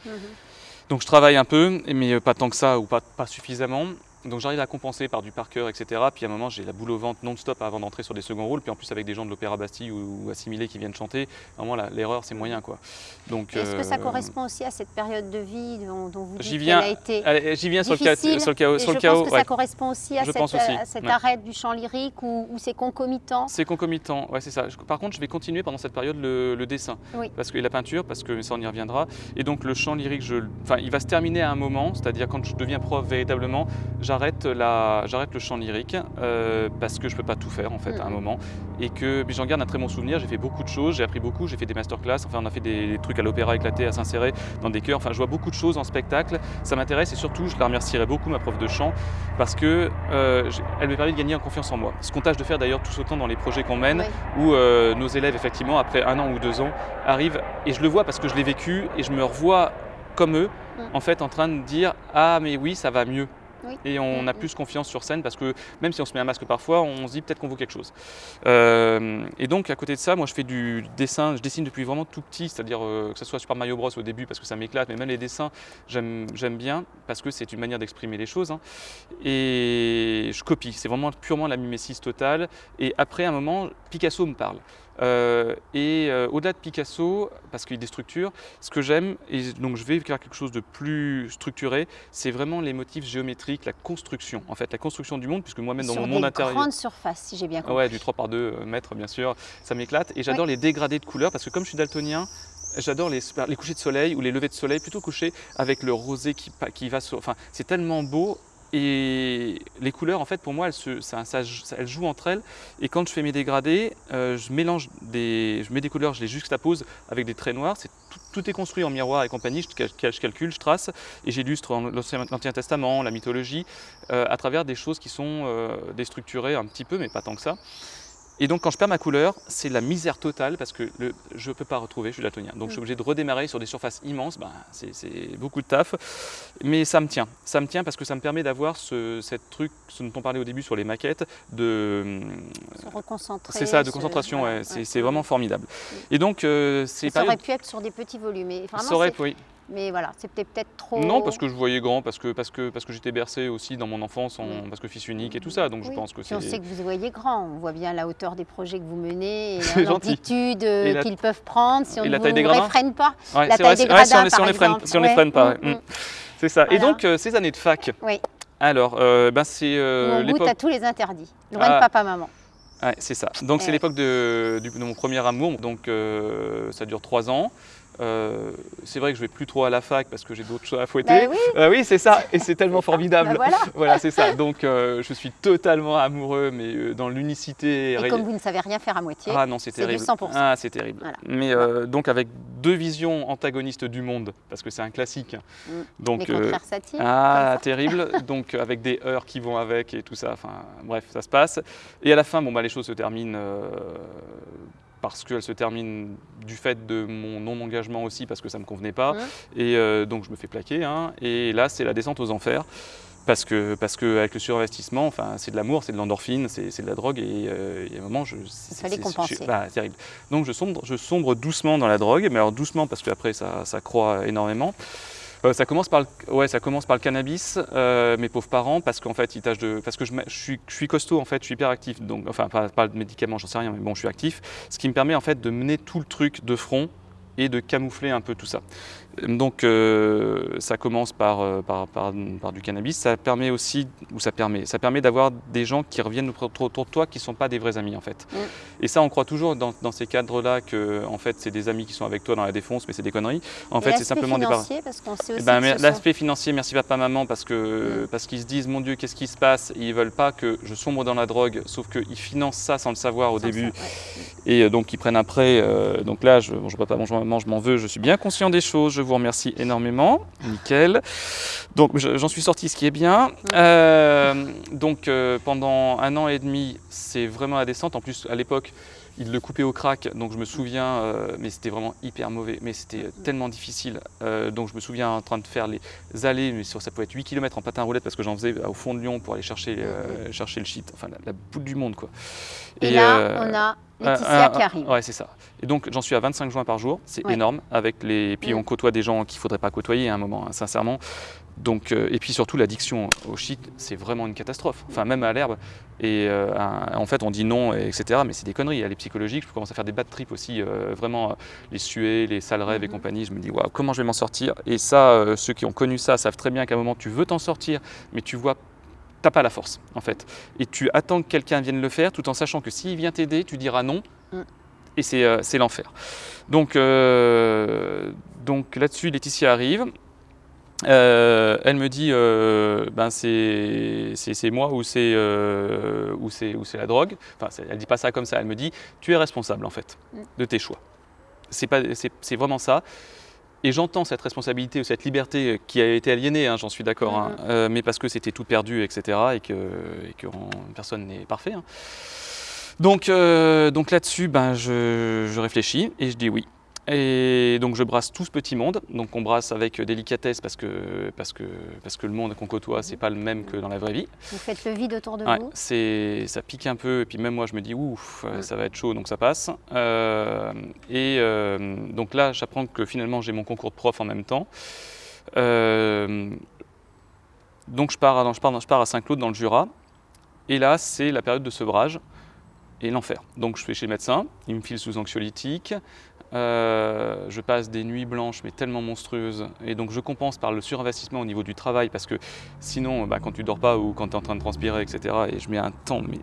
Donc je travaille un peu, mais pas tant que ça ou pas, pas suffisamment. Donc j'arrive à compenser par du par cœur, etc. Puis à un moment, j'ai la boule au ventre non-stop avant d'entrer sur des seconds rôles. Puis en plus, avec des gens de l'Opéra Bastille ou, ou assimilés qui viennent chanter, à un moment, l'erreur, c'est moyen. quoi. Donc, Est-ce que ça euh, correspond aussi à cette période de vie dont, dont vous dites viens, a été J'y viens sur le, difficile sur le chaos. Et Sur le je chaos pense que ouais. ça correspond aussi à Je cette, aussi, à cet ouais. arrêt du chant lyrique ou, c'est concomitant? C'est concomitant, ouais, c'est ça. Je- Par contre, je vais continuer pendant cette période le, le dessin, Oui. parce que et la peinture, parce que ça on y reviendra. Et donc le chant lyrique, je, il va se terminer à un moment, c'est-à-dire quand je deviens prof véritablement, j'arrête le chant lyrique euh, parce que je peux pas tout faire en fait à un moment, et que j'en garde un très bon souvenir. J'ai fait beaucoup de choses, j'ai appris beaucoup, j'ai fait des masterclass, enfin on a fait des, trucs à l'opéra éclaté, à s'insérer dans des chœurs. Enfin, je vois beaucoup de choses en spectacle. Ça m'intéresse et surtout, je la remercierai beaucoup ma prof de chant parce que euh, elle m'a permis de gagner en confiance en moi. Ce qu'on tâche de faire d'ailleurs tout autant dans les projets qu'on mène, Oui. où euh, nos élèves, effectivement, après un an ou deux ans, arrivent, et je le vois parce que je l'ai vécu, et je me revois comme eux, Mm. en fait, en train de dire Ah, mais oui, ça va mieux. Oui. Et on Mm, a mm. plus confiance sur scène parce que même si on se met un masque parfois, on se dit peut-être qu'on vaut quelque chose. Euh, et donc à côté de ça, moi je fais du dessin, je dessine depuis vraiment tout petit, c'est-à-dire euh, que ce soit Super Mario Bros au début parce que ça m'éclate, mais même les dessins, j'aime j'aime bien parce que c'est une manière d'exprimer les choses. hein. Et je copie, c'est vraiment purement la mimésis totale. Et après un moment, Picasso me parle. Euh, et euh, au-delà de Picasso, parce qu'il y a des structures, ce que j'aime, et donc je vais faire quelque chose de plus structuré, c'est vraiment les motifs géométriques, la construction, en fait, la construction du monde, puisque moi-même dans sur mon monde intérieur. grandes surfaces, si j'ai bien compris. Ouais, du 3 par 2 mètres, bien sûr, ça m'éclate. Et j'adore les dégradés de couleurs, parce que comme je suis daltonien, j'adore les, les couchers de soleil ou les levées de soleil, plutôt couchés avec le rosé qui, qui va sur... Enfin, c'est tellement beau. Et les couleurs, en fait, pour moi, elles, jouent entre elles. Et quand je fais mes dégradés, euh, je mélange des, je mets des couleurs, je les juxtapose avec des traits noirs. Tout, est construit en miroir et compagnie. Je, cal- je calcule, je trace et j'illustre en- l'Ancien l'Ancien Testament, la mythologie, euh, à travers des choses qui sont euh, déstructurées un petit peu, mais pas tant que ça. Et donc quand je perds ma couleur, c'est la misère totale parce que le, je ne peux pas retrouver, je suis daltonien. Donc je suis obligé de redémarrer sur des surfaces immenses, ben, c'est beaucoup de taf. Mais ça me tient, ça me tient parce que ça me permet d'avoir ce cette truc, ce dont on parlait au début sur les maquettes, de... Se reconcentrer. C'est ça, de concentration, ouais, c'est ouais. vraiment formidable. Et donc euh, c'est Ça aurait pu être sur des petits volumes. Vraiment, ça aurait- c'est- oui. Mais voilà, c'était peut-être trop. Non, parce que je voyais grand, parce que, parce que, parce que j'étais bercé aussi dans mon enfance, en, Oui. parce que fils unique et tout ça, donc je Oui. pense que Puis on c'est... sait que vous voyez grand, on voit bien la hauteur des projets que vous menez et C'est l'amplitude euh, Et la- qu'ils peuvent prendre si on et ne gradins réfrène pas. Ouais, la c'est taille vrai, des c'est- ouais, si on gradins, les- si on par les freine, si on les freine pas. mm, ouais. mm. Mm. C'est ça. Et Voilà. donc, euh, ces années de fac, Oui, alors, euh, ben, c'est euh, on goûte à tous les interdits. Loin Ah. de papa-maman. Ouais, c'est ça. Donc, c'est Ouais. l'époque de mon premier amour, donc euh, ça dure trois ans. Euh, c'est vrai que je vais plus trop à la fac parce que j'ai d'autres choses à fouetter. Bah oui, Euh, oui, c'est ça, et c'est tellement formidable. bah voilà. Voilà, c'est ça. Donc, euh, je suis totalement amoureux, mais dans l'unicité. Et ré- comme vous ne savez rien faire à moitié, Ah non, c'est du terrible. 100%. Ah, c'est terrible. Voilà. Mais donc avec deux visions antagonistes du monde, parce que c'est un classique. Mm. Donc s'attirent. ah, terrible. Donc avec des heures qui vont avec et tout ça. Enfin, bref, ça se passe. Et à la fin, bon bah les choses se terminent. Parce qu'elles se terminent du fait de mon non-engagement aussi, parce que ça ne me convenait pas. Et euh, donc je me fais plaquer. hein. et là, c'est la descente aux enfers. Parce que, parce que avec le surinvestissement, enfin, c'est de l'amour, c'est de l'endorphine, c'est de la drogue. Et euh, il y a un moment, je, c'est- fallait compenser. je- bah, terrible. Donc je sombre, je sombre doucement dans la drogue, mais alors doucement parce qu'après ça, ça croît énormément. Euh, ça, commence par le, cannabis, euh, mes pauvres parents, parce qu'en fait, de, parce que je suis costaud, en fait, je suis hyper actif, donc, enfin, pas, pas de médicaments, j'en sais rien, mais bon, je suis actif, ce qui me permet en fait de mener tout le truc de front et de camoufler un peu tout ça. Donc euh, ça commence par, euh, par, par, par du cannabis, ça permet aussi, ou ça permet, ça permet d'avoir des gens qui reviennent autour de toi qui ne sont pas des vrais amis en fait. Mm. Et ça on croit toujours dans, dans ces cadres-là que en fait c'est des amis qui sont avec toi dans la défonce mais c'est des conneries. En Et fait c'est simplement des parents. Eh ben, sont- L'aspect financier, merci papa, maman, parce que Mm. parce qu'ils se disent, mon Dieu, qu'est-ce qui se passe? Et ils veulent pas que je sombre dans la drogue, sauf qu'ils financent ça sans le savoir au sans début, ça, ouais. et euh, donc ils prennent un prêt. euh, donc là, je, bonjour papa, bonjour maman, je m'en veux, je suis bien conscient des choses, je vous remercie énormément, nickel. Donc je- j'en suis sorti, ce qui est bien. Euh, donc euh, pendant un an et demi, c'est vraiment la descente. En plus, à l'époque, ils le coupaient au crack, donc je me souviens, euh, mais c'était vraiment hyper mauvais, mais c'était tellement difficile. Euh, donc je me souviens en train de faire les allées, mais sur, ça pouvait être 8 km en patin roulette parce que j'en faisais au fond de Lyon pour aller chercher, euh, chercher le shit, enfin la, la boule du monde quoi. Et, là, euh, on a Laetitia qui arrive. Ouais, c'est ça. Et donc, j'en suis à 25 joints par jour. C'est Ouais. énorme. Avec les... Puis, Mm. on côtoie des gens qu'il ne faudrait pas côtoyer à un moment, hein, sincèrement. Donc, euh, et puis surtout, l'addiction au shit, c'est vraiment une catastrophe. Enfin, même à l'herbe. Et euh, un- en fait, on dit non, et etc. Mais c'est des conneries. Elle est psychologique. Je commence à faire des bad trips aussi. euh, vraiment, les suées, les sales rêves et Mhm. compagnie. Je me dis, waouh, comment je vais m'en sortir? Et ça, ceux qui ont connu ça savent très bien qu'à un moment, tu veux t'en sortir, mais tu vois, t'as pas la force, en fait. Et tu attends que quelqu'un vienne le faire, tout en sachant que s'il vient t'aider, tu diras non. Mm. Et c'est l'enfer. Donc, donc là-dessus, Laetitia arrive. Euh, elle me dit, euh, ben c'est moi ou c'est euh, la drogue. Enfin, elle dit pas ça comme ça. Elle me dit, tu es responsable en fait Mm. de tes choix. C'est vraiment ça. Et j'entends cette responsabilité ou cette liberté qui a été aliénée, hein, j'en suis d'accord, hein, Mhm. euh, mais parce que c'était tout perdu, etc. Et que, et que on- personne n'est parfait. hein. Donc, donc là-dessus, ben, je, je réfléchis et je dis oui. Et donc je brasse tout ce petit monde. Donc on brasse avec délicatesse parce que, parce que, parce que le monde qu'on côtoie, c'est pas le même que dans la vraie vie. Vous faites le vide autour de Ouais, vous. ça pique un peu, et puis même moi je me dis ouf, euh, ça va être chaud, donc ça passe. Euh, et euh, donc là, j'apprends que finalement j'ai mon concours de prof en même temps. Euh, donc je pars, à, je, pars, je pars à Saint-Claude dans le Jura, et là c'est la période de sevrage et l'enfer. Donc je vais chez le médecin, il me file sous anxiolytique. Euh, je passe des nuits blanches mais tellement monstrueuses et donc je compense par le surinvestissement au niveau du travail parce que Sinon, bah, quand tu dors pas ou quand tu es en train de transpirer, etc., et je mets un temps mais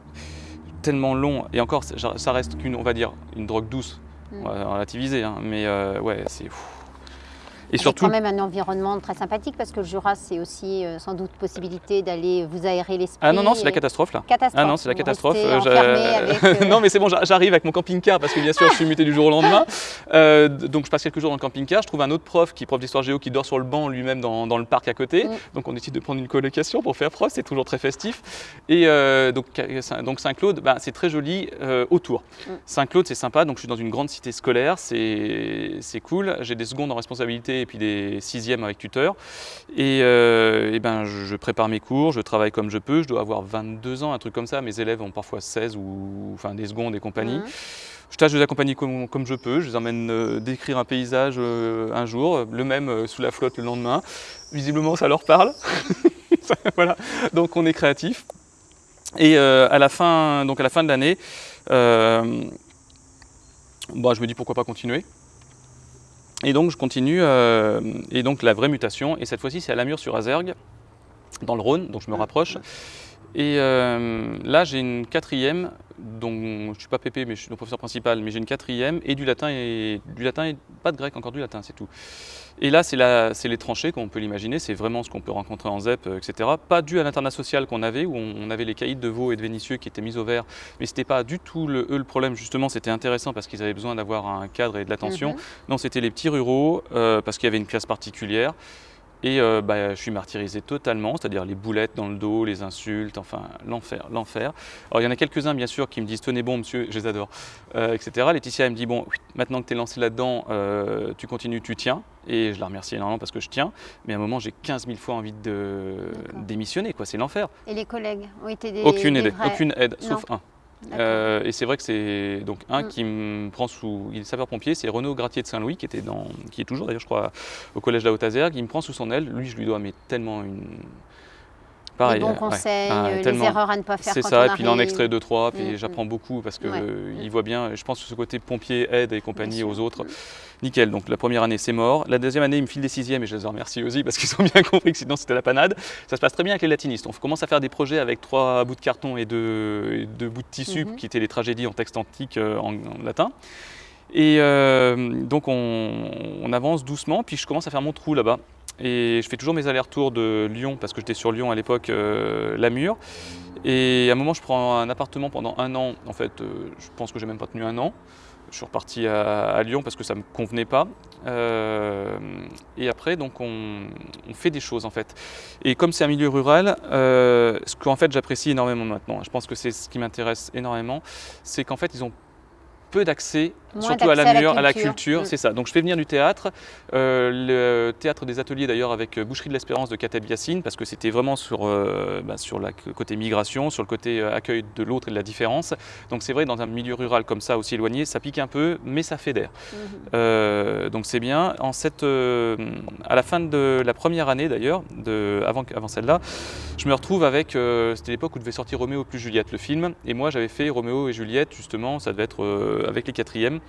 tellement long, et encore, ça reste qu'une, on va dire, une drogue douce, Mm. on va relativiser, hein, mais euh, ouais, c'est... Et C'est surtout, quand même un environnement très sympathique parce que le Jura, c'est aussi euh, sans doute possibilité d'aller vous aérer l'esprit. ah non, non, c'est la catastrophe là. Catastrophe. Ah non, c'est la catastrophe. Euh, avec, euh, non, mais c'est bon, j'a- j'arrive avec mon camping-car parce que bien sûr, je suis muté du jour au lendemain. Euh, donc, je passe quelques jours dans le camping-car. Je trouve un autre prof qui est prof d'histoire géo qui dort sur le banc lui-même dans, dans le parc à côté. Mm. Donc, on décide de prendre une colocation pour faire prof. C'est toujours très festif. Et euh, donc, Saint-Claude, bah, c'est très joli autour. Mm. Saint-Claude, c'est sympa. Donc, je suis dans une grande cité scolaire. C'est c'est cool. J'ai des secondes en responsabilité et puis des sixièmes avec tuteur. Et, euh, ben, je, je prépare mes cours, je travaille comme je peux. Je dois avoir 22 ans, un truc comme ça. Mes élèves ont parfois 16 ou enfin des secondes et compagnie. Mhm. Je tâche de les accompagner comme, comme je peux. Je les emmène euh, décrire un paysage euh, un jour, le même euh, sous la flotte le lendemain. Visiblement, ça leur parle. voilà. Donc, on est créatif. Et à la fin, donc à la fin de l'année, bah, je me dis pourquoi pas continuer. Et donc je continue, euh, et donc la vraie mutation, et cette fois-ci c'est à Lamure sur Azergue, dans le Rhône, donc je me rapproche. Et euh, là j'ai une quatrième, dont je ne suis pas pépé, mais je suis le professeur principal, mais j'ai une quatrième, et du latin, et du latin, et pas de grec, encore du latin, c'est tout. Et là c'est les tranchées, comme on peut l'imaginer, c'est vraiment ce qu'on peut rencontrer en ZEP, euh, etc. Pas dû à l'internat social qu'on avait, où on, avait les caïds de Vaux et de Vénissieux qui étaient mis au vert, mais c'était pas du tout le, eux le problème, justement, c'était intéressant parce qu'ils avaient besoin d'avoir un cadre et de l'attention. Mhm. Non, c'était les petits ruraux, euh, parce qu'il y avait une classe particulière. Et euh, bah, je suis martyrisé totalement, c'est-à-dire les boulettes dans le dos, les insultes, enfin l'enfer, l'enfer. Alors il y en a quelques-uns bien sûr qui me disent tenez bon monsieur, je les adore, euh, etc. Laetitia elle me dit bon, maintenant que tu es lancé là-dedans, euh, tu continues, tu tiens. Et je la remercie énormément parce que je tiens. Mais à un moment j'ai 15 000 fois envie de démissionner, quoi. c'est l'enfer. Et les collègues ont été des. Aucune aide, aucune aide, sauf un. Euh, et c'est vrai que c'est donc un Mm. qui me prend sous. Il est sapeur-pompier, c'est Renaud Gratier de Saint-Louis, qui était dans, qui est toujours d'ailleurs, je crois, au collège de la Haute-Azergue. Il me prend sous son aile. Lui, je lui dois mais tellement une. Les bons euh, conseils, Ah, euh, les erreurs à ne pas faire C'est ça, on et puis il en extrait deux, trois, puis Mm, j'apprends beaucoup parce que Ouais. euh, voit bien, je pense que ce côté pompier, aide et compagnie Bien sûr. aux autres, nickel. Donc la première année, c'est mort. La deuxième année, il me file des sixièmes et je les en remercie aussi parce qu'ils ont bien compris que sinon c'était la panade. Ça se passe très bien avec les latinistes. On commence à faire des projets avec trois bouts de carton et deux, et deux bouts de tissu Mhm. qui étaient les tragédies en texte antique euh, en, en latin. Et euh, donc on, on avance doucement, puis je commence à faire mon trou là-bas. Et je fais toujours mes allers-retours de Lyon, parce que j'étais sur Lyon à l'époque, euh, Lamure. Et à un moment, je prends un appartement pendant un an. En fait, euh, je pense que j'ai même pas tenu un an. Je suis reparti à, Lyon parce que ça me convenait pas. Euh, et après, donc, on, fait des choses en fait. Et comme c'est un milieu rural, euh, ce qu'en fait j'apprécie énormément maintenant, je pense que c'est ce qui m'intéresse énormément, c'est qu'en fait ils ont peu d'accès surtout à la d'accès mur, à la culture, Mm. c'est ça. Donc je fais venir du théâtre, euh, le théâtre des ateliers d'ailleurs avec euh, Boucherie de l'Espérance de Kateb Yassine, parce que c'était vraiment sur, euh, bah, sur le côté migration, sur le côté accueil de l'autre et de la différence. Donc c'est vrai, dans un milieu rural comme ça, aussi éloigné, ça pique un peu, mais ça fédère. Mhm. Euh, donc c'est bien. En cette, à la fin de la première année d'ailleurs, avant, avant celle-là, je me retrouve avec, c'était l'époque où devait sortir Roméo plus Juliette, le film, et moi j'avais fait Roméo et Juliette, justement, ça devait être avec les quatrièmes,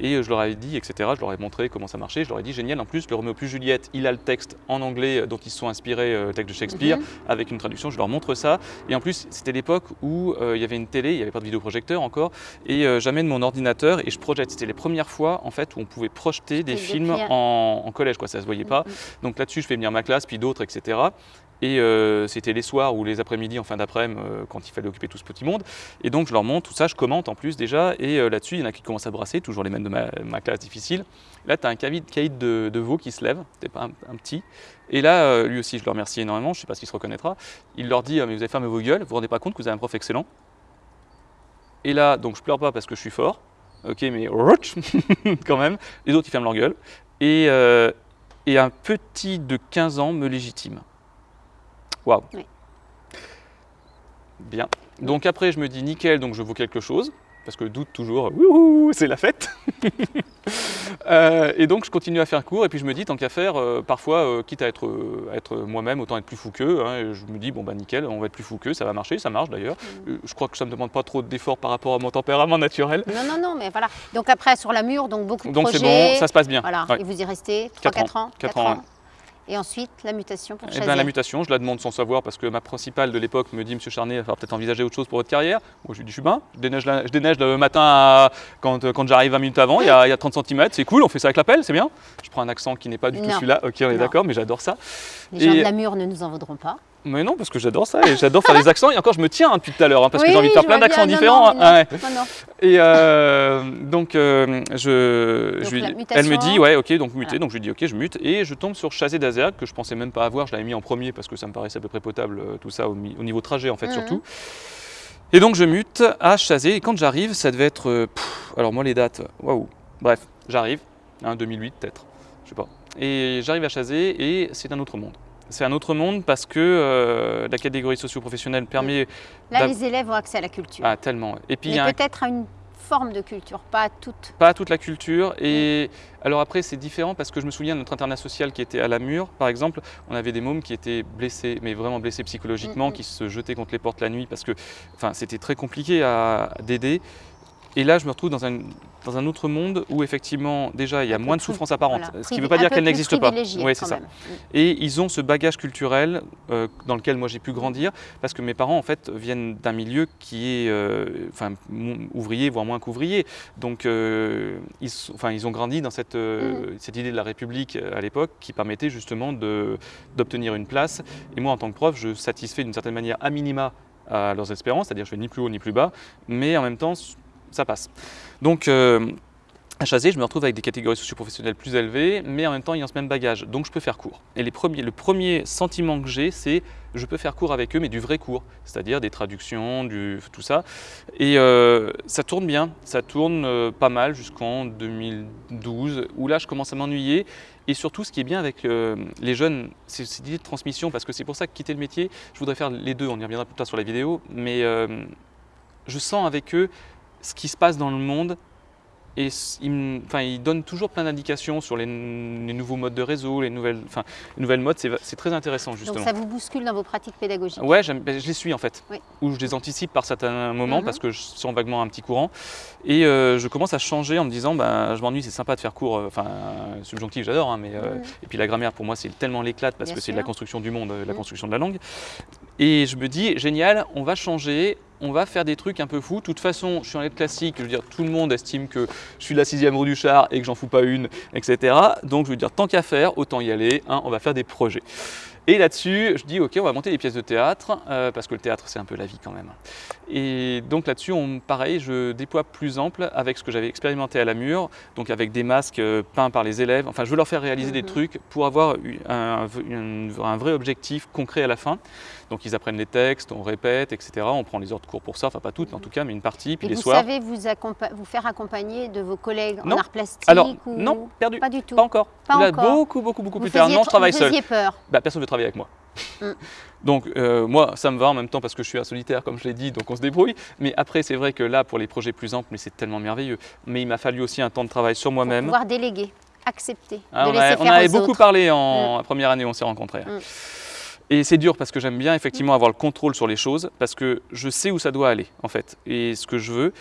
et euh, je leur avais dit, etc., je leur ai montré comment ça marchait, je leur ai dit, génial, en plus, le Roméo plus Juliette, il a le texte en anglais euh, dont ils se sont inspirés, euh, le texte de Shakespeare, Mhm. avec une traduction, je leur montre ça, et en plus, c'était l'époque où euh, il y avait une télé, il n'y avait pas de vidéoprojecteur encore, et euh, j'amène mon ordinateur et je projette. C'était les premières fois en fait où on pouvait projeter des films en, en collège, quoi. Ça se voyait pas. Mhm. Donc là-dessus, je fais venir ma classe, puis d'autres, etc. Et euh, c'était les soirs ou les après-midi en fin d'après-midi euh, quand il fallait occuper tout ce petit monde. Et donc je leur montre tout ça, je commente en plus déjà. Et euh, là-dessus, il y en a qui commencent à brasser, toujours les mêmes de ma, classe difficile. Là, tu as un caïd, de, veau qui se lève, c'était pas un, petit. Et là, lui aussi, je le remercie énormément, je sais pas s'il se reconnaîtra. Il leur dit, Ah, mais vous avez fermé vos gueules, vous vous rendez pas compte que vous avez un prof excellent Et là, donc je pleure pas parce que je suis fort. Ok, mais quand même. Les autres, ils ferment leur gueule. Et, et un petit de 15 ans me légitime. Waouh. Oui. Bien. Donc après, je me dis nickel, donc je vaux quelque chose. Parce que doute toujours, c'est la fête. Euh, et donc je continue à faire cours et puis je me dis tant qu'à faire, euh, parfois euh, quitte à être, à être moi-même, autant être plus fou qu'eux. hein, et je me dis bon bah nickel, on va être plus fou qu'eux, ça va marcher, ça marche d'ailleurs. Mm. Je crois que ça me demande pas trop d'efforts par rapport à mon tempérament naturel. Non, non, non, mais voilà. Donc après, sur la mur, donc beaucoup de Donc c'est projets. bon, ça se passe bien. Voilà, Ouais. et vous y restez Quatre 3-4 ans, Quatre Quatre ans, ouais. Et ensuite, la mutation pour Eh ben, la mutation, je la demande sans savoir parce que ma principale de l'époque me dit Monsieur Charnet, il va falloir peut-être envisager autre chose pour votre carrière. Moi je lui dis je suis bien, je déneige, la- je déneige le matin à- quand, quand j'arrive 20 minutes avant, il y, a, il y a 30 cm, c'est cool, on fait ça avec la pelle, c'est bien. Je prends un accent qui n'est pas du tout celui-là, ok on est d'accord, mais j'adore ça. Les gens Et- de la mur ne nous en voudront pas. Mais non, parce que j'adore ça et j'adore faire les accents. Et encore, je me tiens hein, depuis tout à l'heure hein, parce que j'ai envie de faire plein d'accents. Non, différents. non, hein. Ouais. Non, non. Et euh, donc, euh, je, Donc, elle me dit, ouais, ok, donc muter. Voilà. Donc je lui dis, ok, je mute. Et je tombe sur Chazé d'Azergue, que je pensais même pas avoir. Je l'avais mis en premier parce que ça me paraissait à peu près potable, euh, tout ça, au, niveau trajet, en fait, Mhm. surtout. Et donc je mute à Chazé. Et quand j'arrive, ça devait être. euh, pff, alors, moi, les dates, waouh. Bref, j'arrive, hein, 2008 peut-être, je sais pas. Et j'arrive à Chazé et c'est un autre monde. C'est un autre monde parce que euh, la catégorie socio-professionnelle permet. Là, les élèves ont accès à la culture. Ah, tellement. Et puis, un peut-être à une forme de culture, pas à toute. pas toute la culture. Et alors après, c'est différent parce que je me souviens de notre internat social qui était à la mur, par exemple. On avait des mômes qui étaient blessés, mais vraiment blessés psychologiquement, Mm, mm. qui se jetaient contre les portes la nuit parce que enfin, c'était très compliqué à d'aider. Et là, je me retrouve dans un, dans un autre monde où effectivement, déjà, il y a moins de souffrance apparente. voilà, Ce qui ne veut pas dire qu'elle n'existe pas. Ouais, c'est ça. Mm. Et ils ont ce bagage culturel euh, dans lequel moi j'ai pu grandir parce que mes parents en fait viennent d'un milieu qui est euh, enfin, ouvrier, voire moins qu'ouvrier. Donc euh, ils, sont- enfin, ils ont grandi dans cette, cette idée de la République à l'époque qui permettait justement d'obtenir une place. Et moi en tant que prof, je satisfais d'une certaine manière à minima à leurs espérances, c'est-à-dire je fais ni plus haut ni plus bas, mais en même temps ça passe. Donc euh, à Chazé, je me retrouve avec des catégories socioprofessionnelles plus élevées, mais en même temps ayant ce même bagage. Donc je peux faire cours. Et les premiers, le premier sentiment que j'ai, c'est je peux faire cours avec eux, mais du vrai cours, c'est-à-dire des traductions, du, tout ça. Et euh, ça tourne bien, ça tourne euh, pas mal jusqu'en 2012, où là je commence à m'ennuyer. Et surtout, ce qui est bien avec les jeunes, c'est cette idée de transmission, parce que c'est pour ça que quitter le métier, je voudrais faire les deux, on y reviendra plus tard sur la vidéo, mais je sens avec eux ce qui se passe dans le monde et me- enfin, ils donnent toujours plein d'indications sur les, nouveaux modes de réseau, les nouvelles, enfin, les nouvelles modes, c'est très intéressant justement. Donc ça vous bouscule dans vos pratiques pédagogiques? Ouais, ben, je les suis en fait, Oui. ou je les anticipe par certains moments Mhm. parce que je sens vaguement un petit courant, et euh, je commence à changer en me disant, ben, je m'ennuie, c'est sympa de faire cours, euh, enfin, subjonctif j'adore, hein, mais euh, Mhm. et puis la grammaire pour moi c'est tellement l'éclate parce Bien que c'est de la construction du monde, euh, la Mhm. construction de la langue, et je me dis, génial, on va changer, on va faire des trucs un peu fous. De toute façon, je suis en lettres classique, je veux dire, tout le monde estime que je suis la sixième roue du char et que j'en fous pas une, etc. Donc je veux dire, tant qu'à faire, autant y aller, hein, on va faire des projets. Et là-dessus, je dis, ok, on va monter des pièces de théâtre, euh, parce que le théâtre, c'est un peu la vie quand même. Et donc là-dessus, pareil, je déploie plus ample avec ce que j'avais expérimenté à la mur, donc avec des masques euh, peints par les élèves. Enfin, je veux leur faire réaliser des Mhm. trucs pour avoir eu un, un- un vrai objectif concret à la fin. Donc ils apprennent les textes, on répète, etc. On prend les heures de cours pour ça, enfin pas toutes, mais en tout cas, mais une partie. Puis Et les vous soirs. savez vous, faire accompagner de vos collègues Non. en art plastique Alors, ou- non, perdu. Pas du tout. Pas encore. Pas Là, encore. beaucoup, beaucoup, beaucoup Vous plus tard. Non, je tr- travaille vous seul. peur. Bah, personne ne veut travailler avec moi. Mm. Donc euh, moi, ça me va en même temps parce que je suis un solitaire, comme je l'ai dit, donc on se débrouille. Mais après, c'est vrai que là, pour les projets plus amples, mais c'est tellement merveilleux. Mais il m'a fallu aussi un temps de travail sur moi-même. pouvoir déléguer, accepter, Ah, de on, laisser a- on avait beaucoup autres. parlé en première année où on s'est rencontrés. Mm. Et c'est dur parce que j'aime bien effectivement avoir le contrôle sur les choses parce que je sais où ça doit aller en fait et ce que je veux.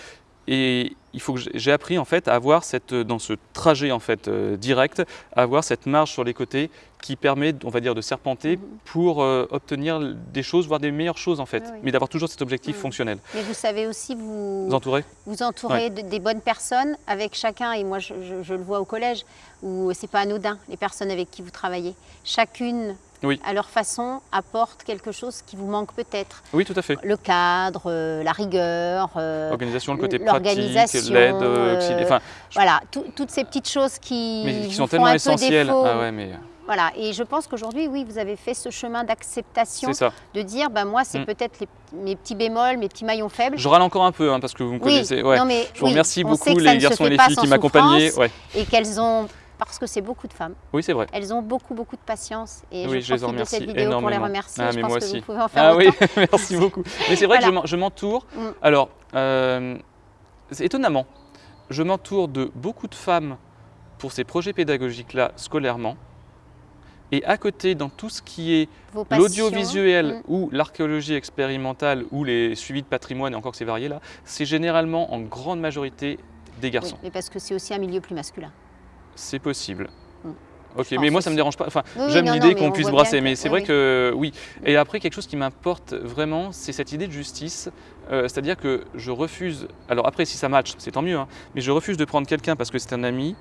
Et il faut que j'ai- appris en fait à avoir cette dans ce trajet en fait euh, direct, à avoir cette marge sur les côtés qui permet, on va dire, de serpenter Mhm. pour euh, obtenir des choses, voire des meilleures choses en fait, Oui, oui. mais d'avoir toujours cet objectif Mhm. fonctionnel. Mais vous savez aussi vous, Vous entourez? vous entourer de- des bonnes personnes avec chacun, et moi je, je- je le vois au collège, où c'est pas anodin, les personnes avec qui vous travaillez. Chacune, Oui. à leur façon, apporte quelque chose qui vous manque peut-être. Oui, tout à fait. Le cadre, euh, la rigueur, euh, Organisation, le côté pratique, l'organisation, l'aide, euh, euh, enfin, voilà, tout- toutes ces petites choses qui, mais qui vous sont tellement essentielles. Ah ouais, mais Voilà, et je pense qu'aujourd'hui, oui, vous avez fait ce chemin d'acceptation, de dire, ben moi, c'est Mm. peut-être mes petits bémols, mes petits maillons faibles. Je râle encore un peu hein, parce que vous me Oui, connaissez. Ouais. non, mais Je vous remercie beaucoup les garçons et les filles qui m'accompagnaient. Ouais. et qu'elles ont, parce que c'est beaucoup de femmes, Oui, c'est vrai. elles ont beaucoup, beaucoup de patience. Et Oui, je je les en de cette remercie vidéo pour les remercier. Ah, je mais pense moi que aussi. vous pouvez en faire Ah autant. oui, merci beaucoup. Mais c'est vrai que je Voilà. m'en- je m'entoure. Mm. Alors, euh, étonnamment, je m'entoure de beaucoup de femmes pour ces projets pédagogiques-là scolairement. Et à côté, dans tout ce qui est l'audiovisuel Mm. ou l'archéologie expérimentale ou les suivis de patrimoine, et encore que c'est varié là, c'est généralement en grande majorité des Oui, garçons. mais parce que c'est aussi un milieu plus masculin. C'est possible. Mm. Ok, mais moi ça me aussi. dérange pas. Enfin, Oui, oui, j'aime l'idée qu'on on puisse brasser, mais c'est oui, vrai que oui. Et après quelque chose qui m'importe vraiment, c'est cette idée de justice. Euh, C'est-à-dire que je refuse. Alors après, si ça match, c'est tant mieux. hein, mais je refuse de prendre quelqu'un parce que c'est un ami,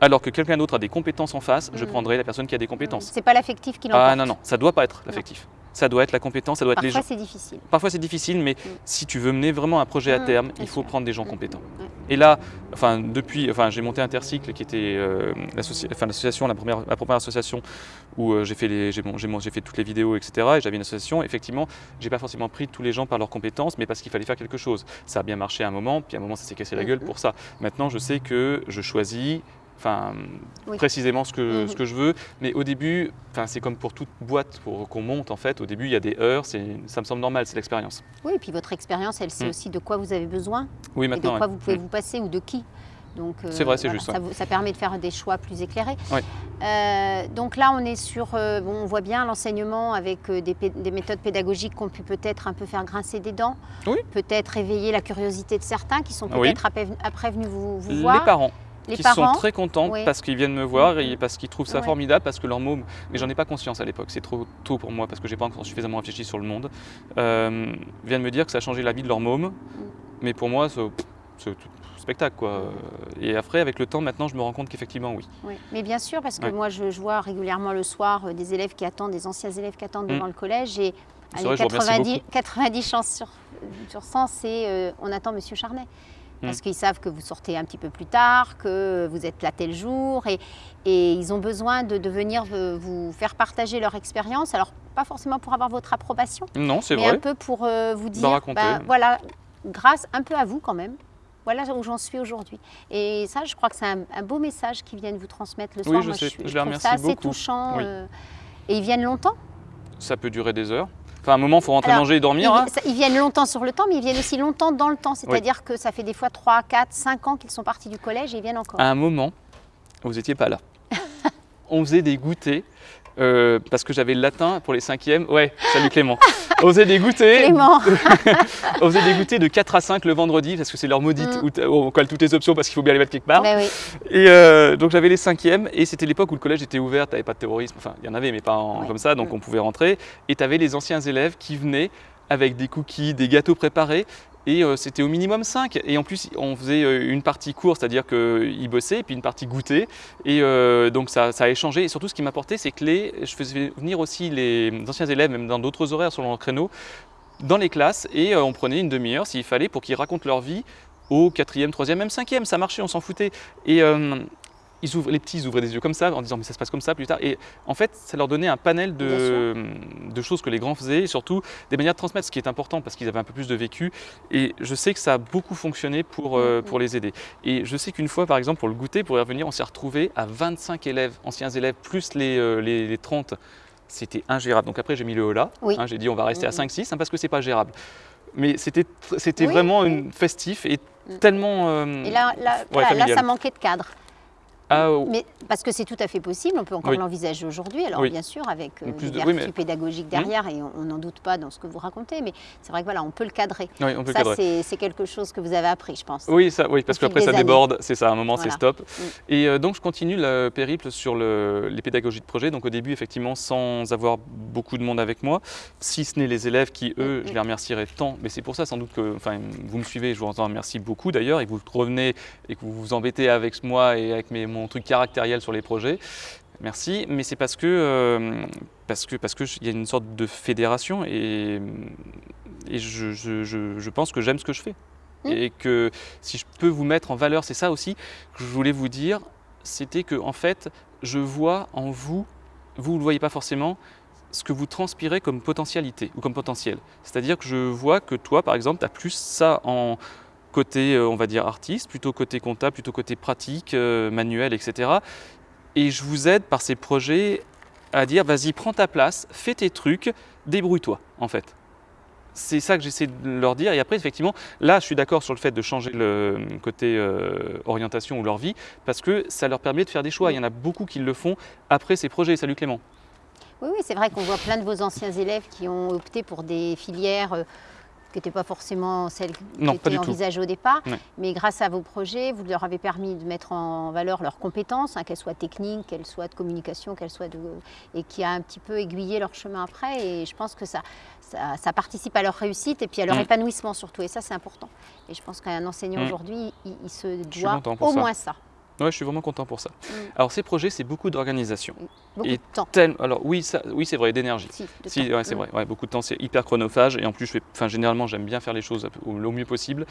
alors que quelqu'un d'autre a des compétences en face. Je Mm. prendrai la personne qui a des compétences. C'est pas l'affectif qui l'emporte. Ah non non, ça doit pas être l'affectif. Ça doit être la compétence, ça doit être les Parfois, gens. c'est difficile. Parfois c'est difficile, mais si tu veux mener vraiment un projet à Mm, terme, il faut sûr. prendre des gens compétents. Et là, enfin depuis, enfin j'ai monté Intercycle qui était euh, l'association, la première, la première association où euh, j'ai fait les, bon, j'ai fait toutes les vidéos, etc. Et j'avais une association. Effectivement, j'ai pas forcément pris tous les gens par leurs compétences, mais parce qu'il fallait faire quelque chose. Ça a bien marché à un moment, puis à un moment ça s'est cassé la gueule pour ça. Maintenant, je sais que je choisis. Enfin, Oui. précisément ce que, Mhm. ce que je veux. Mais au début, enfin, c'est comme pour toute boîte qu'on monte, en fait. Au début, il y a des heures, ça me semble normal, c'est l'expérience. Oui, et puis votre expérience, elle sait Mm. aussi de quoi vous avez besoin Oui, et de maintenant. quoi ouais. vous pouvez Mm. vous passer ou de qui. Donc, euh, C'est vrai, c'est juste, Ça, ça permet de faire des choix plus éclairés. Ouais. Euh, donc là, on est sur, euh, bon, on voit bien l'enseignement avec des, méthodes pédagogiques qu'on peut peut-être un peu faire grincer des dents, Oui. peut-être éveiller la curiosité de certains qui sont Oui. peut-être après, après venus vous, vous Les voir. parents. Les qui parents. sont très contents Oui. parce qu'ils viennent me voir Mhm. et parce qu'ils trouvent ça formidable, parce que leur môme, mais j'en ai pas conscience à l'époque, c'est trop tôt pour moi parce que j'ai pas encore suffisamment réfléchi sur le monde, euh, viennent me dire que ça a changé la vie de leur môme, mais pour moi c'est tout spectacle quoi. Et après avec le temps maintenant je me rends compte qu'effectivement oui. Oui, mais bien sûr, parce que moi, je, je vois régulièrement le soir euh, des élèves qui attendent, des anciens élèves qui attendent devant le collège. Et allez, vrai, je vous remercie 90, beaucoup. 90 chances sur, sur 100, c'est euh, on attend Monsieur Charnet. Parce qu'ils savent que vous sortez un petit peu plus tard, que vous êtes là tel jour, et, et ils ont besoin de, de venir euh, vous faire partager leur expérience. Alors, pas forcément pour avoir votre approbation, Non c'est mais vrai. un peu pour euh, vous dire, raconter. ben, voilà, grâce un peu à vous quand même, voilà où j'en suis aujourd'hui. Et ça, je crois que c'est un, un beau message qu'ils viennent vous transmettre le Oui, soir. je Moi, sais. suis- Je les remercie ça assez beaucoup. touchant. Oui. euh, et ils viennent longtemps. Ça peut durer des heures. Enfin à un moment il faut rentrer Alors, manger et dormir. ils, hein. ça- ils viennent longtemps sur le temps, mais ils viennent aussi longtemps dans le temps. C'est-à-dire que ça fait des fois 3, 4, 5 ans qu'ils sont partis du collège et ils viennent encore. À un moment, vous n'étiez pas là. On faisait des goûters. Euh, parce que j'avais le latin pour les cinquièmes. Ouais, salut Clément. On faisait des goûters. Clément, des goûters de 4 à 5 le vendredi parce que c'est leur maudite Mm. où on colle toutes les options parce qu'il faut bien les mettre quelque part. Ben oui. Et euh, donc j'avais les cinquièmes et c'était l'époque où le collège était ouvert, t'avais pas de terrorisme, enfin il y en avait mais pas en- Ouais. comme ça, donc Mm. on pouvait rentrer. Et tu avais les anciens élèves qui venaient avec des cookies, des gâteaux préparés. Et euh, c'était au minimum 5. Et en plus, on faisait euh, une partie course, c'est-à-dire qu'ils bossaient, et puis une partie goûter. Et euh, donc ça, a échangé. Et surtout, ce qui m'apportait, c'est que les, je faisais venir aussi les anciens élèves, même dans d'autres horaires sur leur créneau, dans les classes. Et on prenait une demi-heure, s'il fallait, pour qu'ils racontent leur vie au quatrième, troisième, même cinquième. Ça marchait, on s'en foutait. Et ils ouvrent, les petits ils ouvraient des yeux comme ça en disant mais ça se passe comme ça plus tard. Et en fait, ça leur donnait un panel de, de choses que les grands faisaient et surtout des manières de transmettre, ce qui est important parce qu'ils avaient un peu plus de vécu. Et je sais que ça a beaucoup fonctionné pour, euh, pour les aider. Et je sais qu'une fois, par exemple, pour le goûter, pour y revenir, on s'est retrouvé à 25 élèves, anciens élèves, plus les, euh, les, les 30. C'était ingérable. Donc après, j'ai mis le holà. Oui. Hein, j'ai dit on va rester à Mhm. 5-6 hein, parce que c'est pas gérable. Mais c'était Oui, vraiment oui. une festif et Mm. tellement. euh, Et là, là, ouais, là, ça manquait de cadre. Ah, oh, Mais parce que c'est tout à fait possible, on peut encore Oui. l'envisager aujourd'hui. Alors Oui. bien sûr, avec euh, Plus des de- oui, vertus mais- pédagogiques derrière, et on n'en doute pas dans ce que vous racontez, mais c'est vrai que voilà, on peut le cadrer. peut Ça, c'est quelque chose que vous avez appris, je pense. Oui, ça, oui, parce qu'après ça années. déborde, c'est ça, à un moment c'est stop. Mm. Et euh, donc je continue le périple sur le- les pédagogies de projet. Donc au début, effectivement, sans avoir beaucoup de monde avec moi, si ce n'est les élèves qui, eux, Mm, je mm. les remercierai tant. Mais c'est pour ça sans doute que, vous me suivez, je vous en remercie beaucoup d'ailleurs, et que vous revenez et que vous vous embêtez avec moi et avec mes, mon truc caractériel sur les projets. Merci, mais c'est parce que euh, parce que parce que il y a une sorte de fédération et, et je, je- je- je pense que j'aime ce que je fais Mm. et que si je peux vous mettre en valeur, c'est ça aussi que je voulais vous dire, c'était que en fait, je vois en vous, vous ne le voyez pas forcément, ce que vous transpirez comme potentialité ou comme potentiel. C'est-à-dire que je vois que toi, par exemple, tu as plus ça en côté, euh, on va dire, artiste, plutôt côté comptable, plutôt côté pratique, euh, manuel, etc. Et je vous aide par ces projets à dire, vas-y, prends ta place, fais tes trucs, débrouille-toi, en fait. C'est ça que j'essaie de leur dire. Et après, effectivement, là, je suis d'accord sur le fait de changer le côté euh, orientation ou leur vie, parce que ça leur permet de faire des choix. Il y en a beaucoup qui le font après ces projets. Salut Clément. Oui, oui, c'est vrai qu'on voit plein de vos anciens élèves qui ont opté pour des filières qui n'étaient pas forcément celles qui Non, tout. envisagées au départ. Mais grâce à vos projets, vous leur avez permis de mettre en valeur leurs compétences, hein, qu'elles soient techniques, qu'elles soient de communication, qu'elles soient de... et qui a un petit peu aiguillé leur chemin après. Et je pense que ça, ça, ça participe à leur réussite et puis à leur Mm. épanouissement surtout. Et ça, c'est important. Et je pense qu'un enseignant Mm. aujourd'hui, il, il se doit au moins ça. Ouais, je suis vraiment content pour ça. Mm. Alors ces projets, c'est beaucoup d'organisation. Beaucoup Et de temps. Tel- Alors oui, ça, oui, c'est vrai, d'énergie. Si, ouais, c'est Mm. vrai. Ouais, beaucoup de temps, c'est hyper chronophage. Et en plus, je fais, enfin, généralement, j'aime bien faire les choses au, au mieux possible.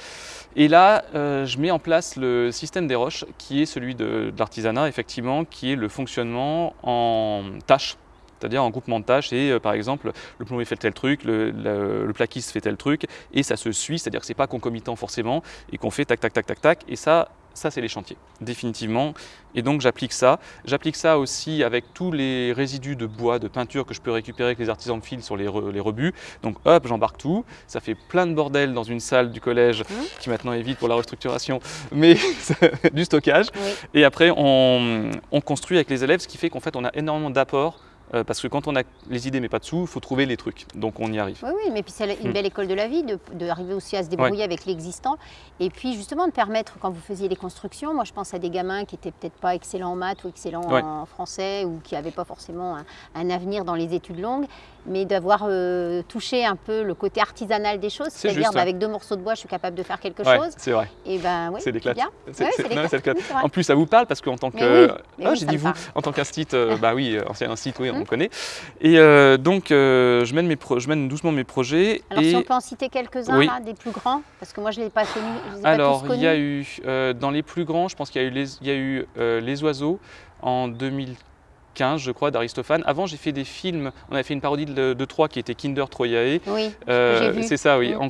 Et là, euh, je mets en place le système des roches, qui est celui de, de l'artisanat, effectivement, qui est le fonctionnement en tâches. C'est-à-dire en groupement de tâches, et euh, par exemple, le plombier fait tel truc, le, le, le plaquiste fait tel truc, et ça se suit, c'est-à-dire que c'est pas concomitant forcément, et qu'on fait tac, tac, tac, tac, tac, et ça, ça c'est les chantiers, définitivement. Et donc j'applique ça. J'applique ça aussi avec tous les résidus de bois, de peinture que je peux récupérer avec les artisans de fil sur les, re- les rebuts. Donc hop, j'embarque tout. Ça fait plein de bordel dans une salle du collège Mhm. qui maintenant est vide pour la restructuration, mais du stockage. Oui. Et après, on, on construit avec les élèves, ce qui fait qu'en fait, on a énormément d'apports. Euh, parce que quand on a les idées mais pas de sous, il faut trouver les trucs. Donc on y arrive. Oui, oui, mais puis c'est une Mm. belle école de la vie, de- d'arriver aussi à se débrouiller avec l'existant. Et puis justement de permettre, quand vous faisiez les constructions, moi je pense à des gamins qui étaient peut-être pas excellents en maths ou excellents Ouais. en français ou qui n'avaient pas forcément un, un avenir dans les études longues, mais d'avoir euh, touché un peu le côté artisanal des choses, C'est c'est-à-dire bah, ouais. avec deux morceaux de bois, je suis capable de faire quelque chose. c'est vrai. Et ben oui, c'est bien. En plus, ça vous parle parce qu'en tant que. Oui, Ah, oui, j'ai ça dit vous. En tant qu'institut, euh, bah oui, euh, ancien institut, oui, on connaît. Et euh, donc, euh, je, mène mes pro- je mène doucement mes projets. Alors et si on peut en citer quelques-uns, Oui. des plus grands, parce que moi je ne les ai pas connus. je les ai pas Alors, il y a eu, euh, dans les plus grands, je pense qu'il y a eu Les, il y a eu, les Oiseaux en 2015, je crois, d'Aristophane. Avant, j'ai fait des films. On avait fait une parodie de, de qui était Kinder Troyae. Oui, Euh, c'est ça, oui. Mm.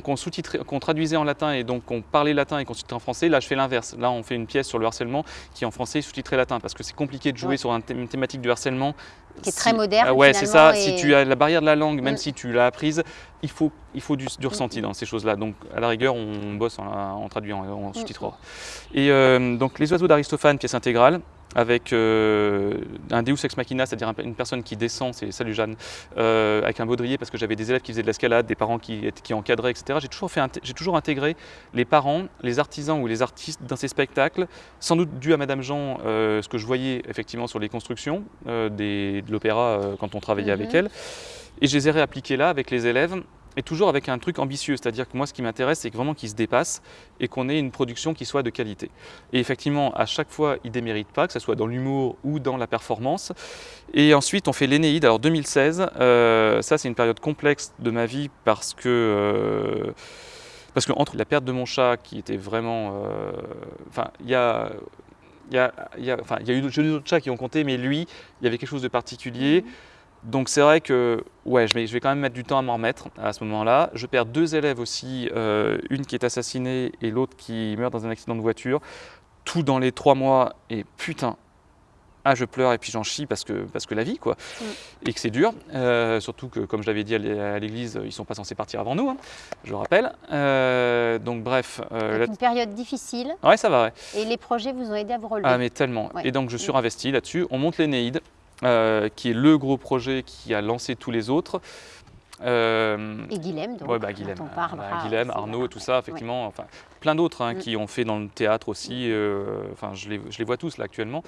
Qu'on traduisait en latin et donc qu'on parlait latin et qu'on sous-titrait en français. Là, je fais l'inverse. Là, on fait une pièce sur le harcèlement qui est en français sous-titré latin parce que c'est compliqué de jouer Ouais. sur une thématique du harcèlement. Qui est Si- très moderne. Ah ouais, c'est ça. Si tu as la barrière de la langue, même Mm. si tu l'as apprise, il faut, il faut du, du Mm. ressenti dans ces choses-là. Donc, à la rigueur, on bosse en, en traduisant, Mm. en sous-titrera. Et euh, donc, Les Oiseaux d'Aristophane, pièce intégrale, avec euh, un Deus Ex Machina, c'est-à-dire un- une personne qui descend, c'est Salut Jeanne, euh, avec un baudrier, parce que j'avais des élèves qui faisaient de l'escalade, des parents qui, encadraient, etc. J'ai toujours, fait inté- j'ai toujours intégré les parents, les artisans ou les artistes dans ces spectacles, sans doute dû à Madame Jean, euh, ce que je voyais effectivement sur les constructions des, de l'opéra quand on travaillait avec Mhm. elle. Et je les ai réappliqués là avec les élèves. Et toujours avec un truc ambitieux, c'est-à-dire que moi ce qui m'intéresse c'est vraiment qu'ils se dépassent et qu'on ait une production qui soit de qualité. Et effectivement à chaque fois ils déméritent pas, que ce soit dans l'humour ou dans la performance. Et ensuite on fait l'Énéide, alors 2016, euh, ça c'est une période complexe de ma vie parce que... euh, parce que entre la perte de mon chat qui était vraiment... euh, Enfin, il y a Il y a, il y a- enfin, il y a eu d'autres- chats qui ont compté, mais lui, il y avait quelque chose de particulier. Donc c'est vrai que ouais, je vais, je vais quand même mettre du temps à m'en remettre à ce moment-là. Je perds deux élèves aussi, euh, une qui est assassinée et l'autre qui meurt dans un accident de voiture. Tout dans les trois mois et putain, ah je pleure et puis j'en chie parce que, parce que la vie quoi, Mm. et que c'est dur. Euh, surtout que comme je l'avais dit à l'é- à l'église, ils sont pas censés partir avant nous, hein, je le rappelle. Euh, donc bref, euh, une période difficile ouais ça va. Ouais. et les projets vous ont aidé à vous relever. Ah mais tellement. Ouais. Et donc je Mm. surinvestis là-dessus. On monte l'Énéide, euh, qui est le gros projet qui a lancé tous les autres. Euh, Et Guilhem, donc, ouais, bah, Guilhem, on euh, parlera bah, Guilhem, aussi, Arnaud voilà. et tout ça, effectivement, enfin plein d'autres hein, Mm. qui ont fait dans le théâtre aussi. euh, enfin, je les, je les vois tous là actuellement.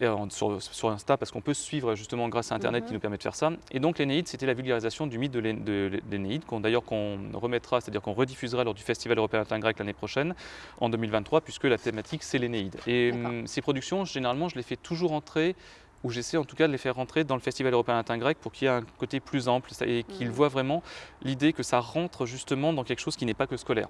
Et sur, sur Insta, parce qu'on peut se suivre justement grâce à Internet qui Mhm. nous permet de faire ça. Et donc l'Énéide, c'était la vulgarisation du mythe de l'É- de l'Énéide, qu'on d'ailleurs qu'on remettra, c'est-à-dire qu'on rediffusera lors du Festival européen latin grec l'année prochaine, en 2023, puisque la thématique c'est l'Énéide. Et hum, ces productions, généralement, je les fais toujours entrer ou j'essaie en tout cas de les faire rentrer dans le Festival européen latin grec pour qu'il y ait un côté plus ample et qu'ils Mhm. voient vraiment l'idée que ça rentre justement dans quelque chose qui n'est pas que scolaire.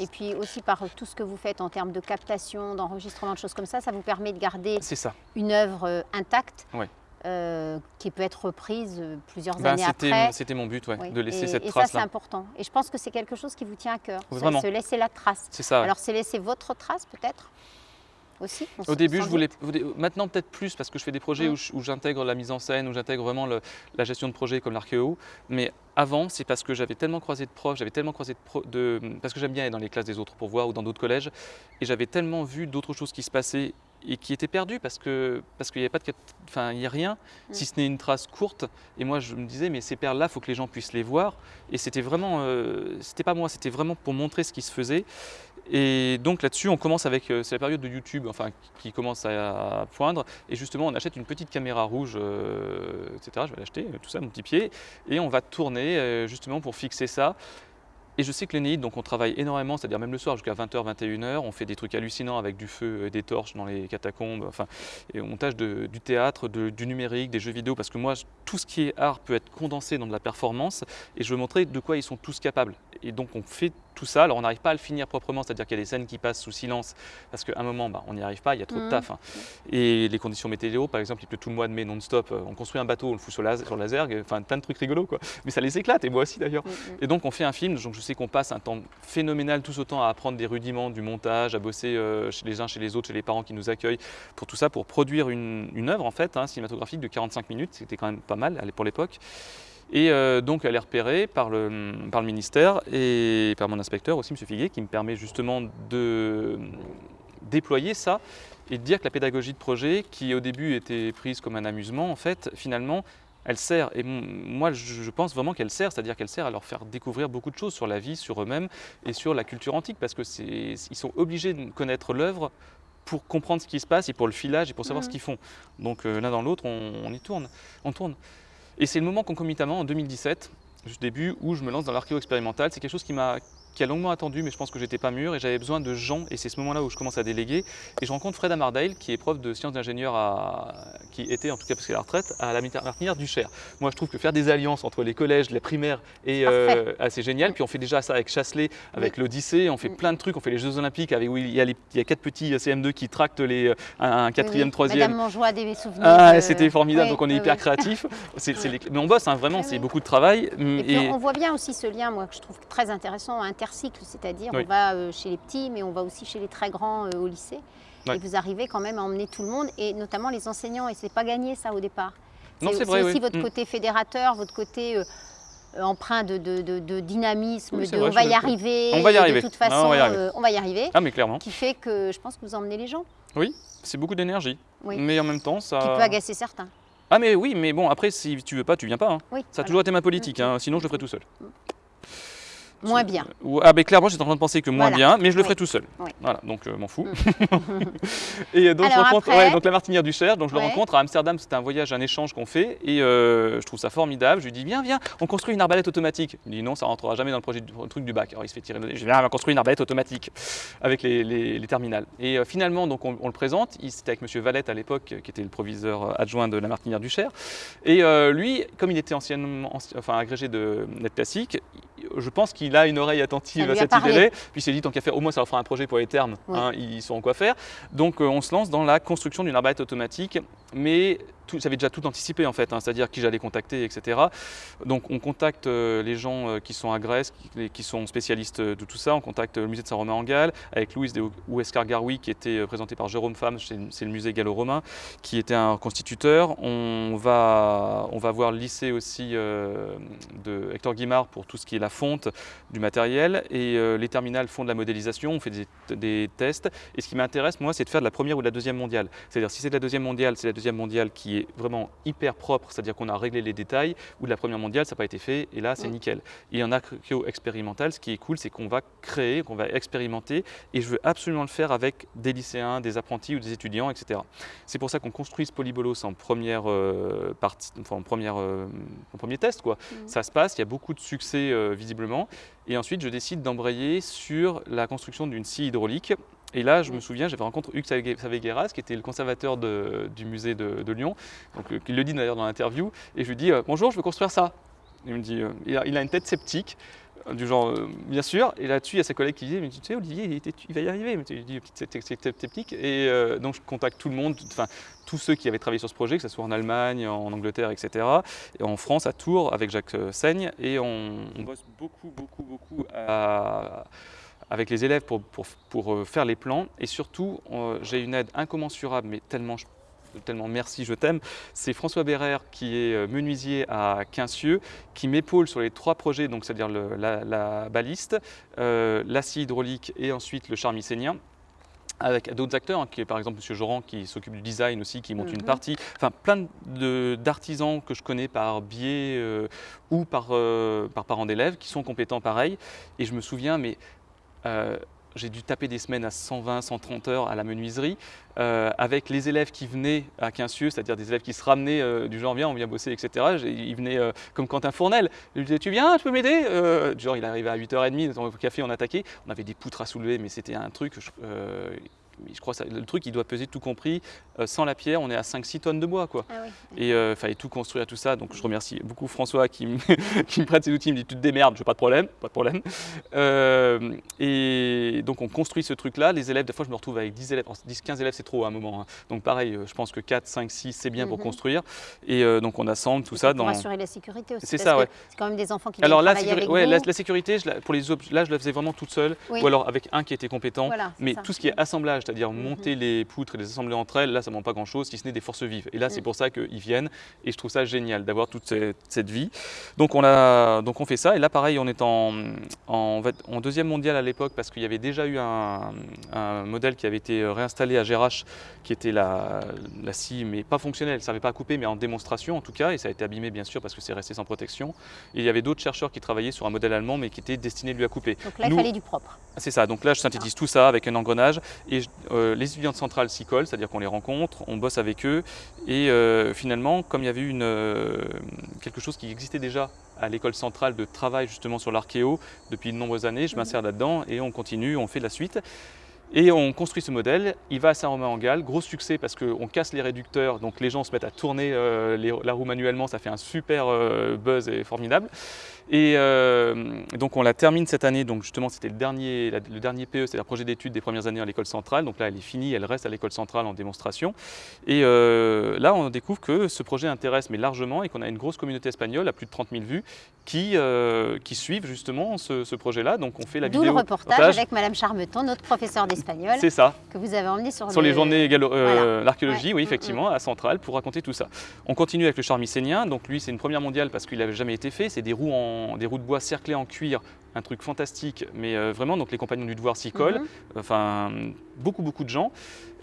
Et puis aussi par tout ce que vous faites en termes de captation, d'enregistrement, de choses comme ça, ça vous permet de garder ça. une œuvre euh, intacte Ouais. euh, qui peut être reprise euh, plusieurs Ben, années après. c'était mon but, ouais, Oui. de laisser et, cette et ça, c'est important. Et je pense que c'est quelque chose qui vous tient à cœur. Oui, vraiment. Se laisser la trace. C'est ça. ouais. Alors, c'est laisser votre trace, peut-être? Aussi Au début, je voulais. Maintenant, peut-être plus parce que je fais des projets où j'intègre la mise en scène, où j'intègre vraiment le- la gestion de projet comme l'archéo. Mais avant, c'est parce que j'avais tellement croisé de profs, j'avais tellement croisé de, pro- de- parce que j'aime bien aller dans les classes des autres pour voir ou dans d'autres collèges, et j'avais tellement vu d'autres choses qui se passaient et qui étaient perdues parce que parce qu'il n'y avait pas de, enfin il y a rien, Mm. si ce n'est une trace courte. Et moi, je me disais, mais ces perles-là, faut que les gens puissent les voir. Et c'était vraiment, euh, c'était pas moi, c'était vraiment pour montrer ce qui se faisait. Et donc là-dessus, on commence avec, euh, c'est la période de YouTube, enfin, qui commence à, poindre. Et justement, on achète une petite caméra rouge, euh, etc. Je vais l'acheter, euh, tout ça, mon petit pied. Et on va tourner justement pour fixer ça. Et je sais que l'Énéide, donc on travaille énormément, c'est-à-dire même le soir jusqu'à 20h, 21h, on fait des trucs hallucinants avec du feu et des torches dans les catacombes, enfin, et on tâche du théâtre, du numérique, des jeux vidéo, parce que moi, tout ce qui est art peut être condensé dans de la performance, et je veux montrer de quoi ils sont tous capables. Et donc on fait tout ça, alors on n'arrive pas à le finir proprement, c'est-à-dire qu'il y a des scènes qui passent sous silence, parce qu'à un moment, bah, on n'y arrive pas, il y a trop de Mhm. taf. hein. Et les conditions météo, par exemple, il pleut tout le mois de mai non-stop, euh, on construit un bateau, on le fout sur la, sur la zergue, enfin plein de trucs rigolos, quoi. Mais ça les éclate, et moi aussi d'ailleurs. Mm, mm. Et donc on fait un film, donc je sais qu'on passe un temps phénoménal tous autant à apprendre des rudiments du montage, à bosser euh, chez les uns, chez les autres, chez les parents qui nous accueillent, pour tout ça, pour produire une, une œuvre en fait, hein, cinématographique de 45 minutes, c'était quand même pas mal pour l'époque. Et euh, donc elle est repérée par le, par le ministère et par mon inspecteur aussi, M. Figuier, qui me permet justement de déployer ça et de dire que la pédagogie de projet, qui au début était prise comme un amusement, en fait, finalement, elle sert. Et moi, je pense vraiment qu'elle sert, c'est-à-dire qu'elle sert à leur faire découvrir beaucoup de choses sur la vie, sur eux-mêmes et sur la culture antique, parce que c'est, ils sont obligés de connaître l'œuvre pour comprendre ce qui se passe et pour le filage et pour savoir Mhm. ce qu'ils font. Donc euh, l'un dans l'autre, on, on y tourne, on tourne. Et c'est le moment concomitamment en 2017, juste début, où je me lance dans l'archéo expérimental. C'est quelque chose qui m'a qui a longuement attendu, mais je pense que j'étais pas mûr et j'avais besoin de gens. Et c'est ce moment-là où je commence à déléguer. Et je rencontre Fred Amardale, qui est prof de sciences d'ingénieur, à... qui était en tout cas parce qu'il est à la retraite, à la Martinière du Cher. Moi, je trouve que faire des alliances entre les collèges, les primaires, est euh, assez génial. Puis on fait déjà ça avec Chasselet, avec l'Odyssée. On fait Mm. plein de trucs. On fait les Jeux Olympiques avec où il y a, les- il y a quatre petits CM2 qui tractent les, un, un Oui, quatrième, oui. troisième. Madame Monjoie a des souvenirs. Ah, de- c'était formidable, Oui, donc on est hyper créatif. C'est- c'est les- Mais on bosse, hein, vraiment, c'est beaucoup de travail. Et puis Et- on voit bien aussi ce lien, moi, que je trouve très intéressant, intercycle, c'est-à-dire Oui. on va euh, chez les petits, mais on va aussi chez les très grands euh, au lycée. Et vous arrivez quand même à emmener tout le monde, et notamment les enseignants, et c'est pas gagné ça au départ. Non, c'est vrai, aussi oui. votre Mm. côté fédérateur, votre côté euh, empreint de, de- de- de dynamisme, Oui, de vrai, on va y arriver, On va y arriver. de toute façon on va y arriver. euh, on va y arriver, Ah, mais clairement, qui fait que je pense que vous emmenez les gens, c'est beaucoup d'énergie. Oui. Mais en même temps, ça. qui peut agacer certains. Ah, mais oui, mais bon, après, si tu veux pas, tu viens pas. hein. Oui, Ça a voilà. toujours été ma politique, hein, sinon je le ferai tout seul. Moins bien. Ah, ben clairement, j'étais en train de penser que moins Voilà. bien, mais je le Oui. ferai tout seul. Oui. Voilà, donc euh, m'en fous. et euh, donc, je Alors rencontre après ouais, donc la Martinière du Cher, donc je le rencontre à Amsterdam, c'était un voyage, un échange qu'on fait, et euh, je trouve ça formidable. Je lui dis, viens, viens, on construit une arbalète automatique. Il me dit, non, ça rentrera jamais dans le projet du le truc du bac. Alors il se fait tirer le. Je dis, viens, on va construire une arbalète automatique avec les, les- les terminales. Et euh, finalement, donc on, on le présente. Il- C'était avec Monsieur Valette à l'époque, qui était le proviseur adjoint de la Martinière du Cher. Et lui, comme il était anciennement, anci- enfin agrégé de net classique, je pense qu'il il a une oreille attentive à cette idée-là. Puis il s'est dit, tant qu'à faire, au moins ça leur fera un projet pour les termes, Oui. hein, ils sauront quoi faire. Donc euh, on se lance dans la construction d'une arbalète automatique, mais j'avais déjà tout anticipé en fait, hein, c'est-à-dire qui j'allais contacter, etc. Donc on contacte euh, les gens euh, qui sont à Grèce, qui, sont spécialistes de tout ça. On contacte le musée de Saint-Romain-en-Galles avec Louis de Ouescar Garoui qui était euh, présenté par Jérôme Femme, c'est le musée gallo-romain, qui était un constituteur. On va, on va voir le lycée aussi euh, de Hector Guimard pour tout ce qui est la fonte du matériel et euh, les terminales font de la modélisation, on fait des, des tests. Et ce qui m'intéresse, moi, c'est de faire de la première ou de la deuxième mondiale. C'est-à-dire, si c'est de la deuxième mondiale, c'est la deuxième mondiale qui est vraiment hyper propre, c'est-à-dire qu'on a réglé les détails, ou de la première mondiale, ça n'a pas été fait, et là, c'est Mm. nickel. Et en archéo expérimental, ce qui est cool, c'est qu'on va créer, qu'on va expérimenter, et je veux absolument le faire avec des lycéens, des apprentis ou des étudiants, etc. C'est pour ça qu'on construit ce polybolos en première euh, partie, enfin, en, première, euh, en premier test, quoi. Mhm. Ça se passe, il y a beaucoup de succès euh, visiblement, et ensuite je décide d'embrayer sur la construction d'une scie hydraulique. Et là, je me souviens, j'avais rencontré Hugues Save- Savegueras, qui était le conservateur de- du musée de, de Lyon, donc, euh, il le dit d'ailleurs dans l'interview, et je lui dis euh, Bonjour, je veux construire ça. Il me dit euh, il, a, il a une tête sceptique, du genre euh, Bien sûr, et là-dessus, il y a sa collègue qui dit Mais tu sais, Olivier, il, était- il va y arriver. Mais tu dis Petite sceptique-. Et euh, donc, je contacte tout le monde, enfin, tous ceux qui avaient travaillé sur ce projet, que ce soit en Allemagne, en Angleterre, etc. Et en France, à Tours, avec Jacques Seigne, et on, on bosse beaucoup, beaucoup, beaucoup à- avec les élèves pour, pour- pour, euh, faire les plans. Et surtout, euh, j'ai une aide incommensurable, mais tellement, je- tellement merci, je t'aime. C'est François Bérère, qui est euh, menuisier à Quincieux, qui m'épaule sur les trois projets, donc c'est-à-dire la, la baliste, euh, l'acier hydraulique et ensuite le charmicénien avec d'autres acteurs, hein, qui est par exemple M. Joran qui s'occupe du design aussi, qui monte une Mhm. partie, enfin plein d'artisans que je connais par biais euh, ou par, euh, par parents d'élèves qui sont compétents pareil. Et je me souviens, mais euh, j'ai dû taper des semaines à 120, 130 heures à la menuiserie, euh, avec les élèves qui venaient à Quincieux, c'est-à-dire des élèves qui se ramenaient euh, du genre viens, on vient bosser, etc. Ils venaient comme Quentin Fournel. Je lui disais tu viens, tu peux m'aider genre il arrivait à 8h30, dans le café on attaquait, on avait des poutres à soulever, mais c'était un truc, je, euh, crois que le truc il doit peser tout compris, euh, sans la pierre on est à 5-6 tonnes de bois quoi. Ah oui. Et il fallait tout construire tout ça. Donc je remercie beaucoup François qui me, qui me prête ses outils, il me dit tu te démerdes, je pas de problème, pas de problème. Euh, et donc on construit ce truc-là. Les élèves, des fois je me retrouve avec 10 élèves, 10-15 élèves c'est trop à un moment. hein. Donc pareil, euh, je pense que 4, 5, 6 c'est bien pour Mhm. construire. Et euh, donc on assemble tout Et ça pour dans... assurer la sécurité aussi. C'est ça, ouais. C'est quand même des enfants qui Alors travailler sécurité- avec ouais, vous. la, la sécurité, je la- pour les là je la faisais vraiment toute seule, Oui. ou alors avec un qui était compétent. Voilà, Mais ça. tout ce qui est assemblage, c'est-à-dire Mhm. monter les poutres et les assembler entre elles, là ça ne manque pas grand-chose, si ce n'est des forces vives. Et là c'est Mm. pour ça qu'ils viennent et je trouve ça génial d'avoir toute cette, cette vie. Donc on, a, donc on fait ça et là pareil on est en, en, fait, en deuxième mondial à l'époque parce qu'il y avait déjà eu un, un modèle qui avait été réinstallé à Gérache qui était la, la scie mais pas fonctionnelle, elle ne servait pas à couper mais en démonstration en tout cas et ça a été abîmé bien sûr parce que c'est resté sans protection. Et il y avait d'autres chercheurs qui travaillaient sur un modèle allemand mais qui était destiné lui à couper. Donc là, Nous- il fallait du propre. C'est ça, donc là je synthétise tout ça avec un engrenage et je- euh, les étudiants de centrale s'y collent, c'est-à-dire qu'on les rencontre, on bosse avec eux et euh, finalement comme il y avait une, euh, quelque chose qui existait déjà à l'école centrale de travail justement sur l'archéo depuis de nombreuses années, je m'insère là-dedans et on continue, on fait la suite. Et on construit ce modèle, il va à Saint-Romain-en-Galles, gros succès parce qu'on casse les réducteurs, donc les gens se mettent à tourner la roue manuellement, ça fait un super buzz et formidable. Et euh, donc on la termine cette année, donc justement c'était le dernier, la- le dernier PE, c'est le projet d'études des premières années à l'école centrale, donc là elle est finie, elle reste à l'école centrale en démonstration. Et euh, là on découvre que ce projet intéresse mais largement et qu'on a une grosse communauté espagnole à plus de 30 000 vues qui, euh, qui suivent justement ce, ce projet-là, donc on fait la D'où le vidéo. reportage avec Madame Charmeton, notre professeur d'espagnol, C'est ça, que vous avez emmené sur, sur le- les journées Voilà. l'archéologie, Ouais. oui, Mm, effectivement, à Centrale, pour raconter tout ça. On continue avec le charmicénien. Donc lui, c'est une première mondiale parce qu'il n'avait jamais été fait. C'est des roues, en, des roues de bois cerclées en cuir, un truc fantastique. Mais euh, vraiment, donc les compagnons du devoir s'y collent. Mhm. Enfin, beaucoup, beaucoup de gens.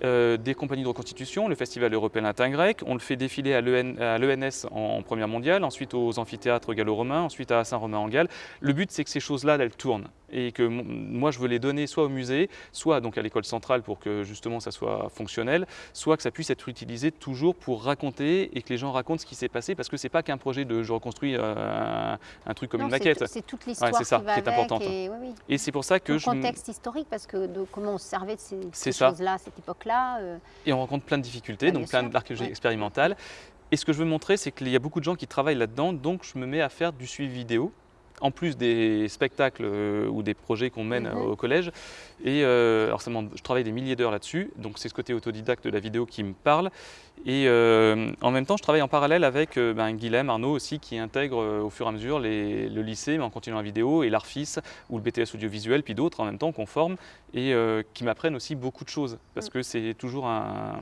Euh, des compagnies de reconstitution, le Festival européen latin grec. On le fait défiler à l'EN à l'ENS en, en première mondiale, ensuite aux amphithéâtres gallo-romains, ensuite à Saint-Romain-en-Galles. Le but, c'est que ces choses-là, elles tournent et que moi, je veux les donner soit au musée, soit donc à l'école centrale pour que justement ça soit fonctionnel, soit que ça puisse être utilisé toujours pour raconter et que les gens racontent ce qui s'est passé parce que c'est pas qu'un projet de je reconstruis euh, un, un truc comme Non, une maquette. C'est toute l'histoire qui va qui est importante. Et, oui, oui. Et c'est pour ça que le je contexte historique, parce que de comment on se servait de ces, choses-là, cette époque-là. euh, et on rencontre plein de difficultés, Ah, donc plein sûr. d'archéologie Ouais. expérimentale. Et ce que je veux montrer, c'est qu'il y a beaucoup de gens qui travaillent là-dedans, donc je me mets à faire du suivi vidéo. En plus des spectacles euh, ou des projets qu'on mène Mhm. au collège. Et euh, alors ça demande- je travaille des milliers d'heures là-dessus, donc c'est ce côté autodidacte de la vidéo qui me parle. Et euh, en même temps, je travaille en parallèle avec euh, ben, Guilhem Arnaud aussi, qui intègre euh, au fur et à mesure les- le lycée, mais en continuant la vidéo, et l'ARFIS, ou le BTS audiovisuel, puis d'autres en même temps qu'on forme, et euh, qui m'apprennent aussi beaucoup de choses, parce Mm. que c'est toujours un,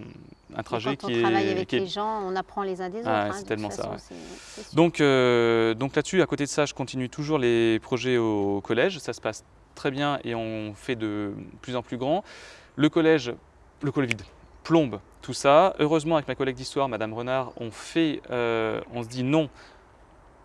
un trajet quand qui on est... travaille avec qui est- les gens, on apprend les uns des autres. Ah, hein, c'est tellement ça. Donc, euh, donc là-dessus, à côté de ça, je continue toujours les projets au collège. Ça se passe très bien et on fait de plus en plus grand. Le collège, le Covid plombe tout ça. Heureusement, avec ma collègue d'histoire, Madame Renard, on fait, euh, on se dit non.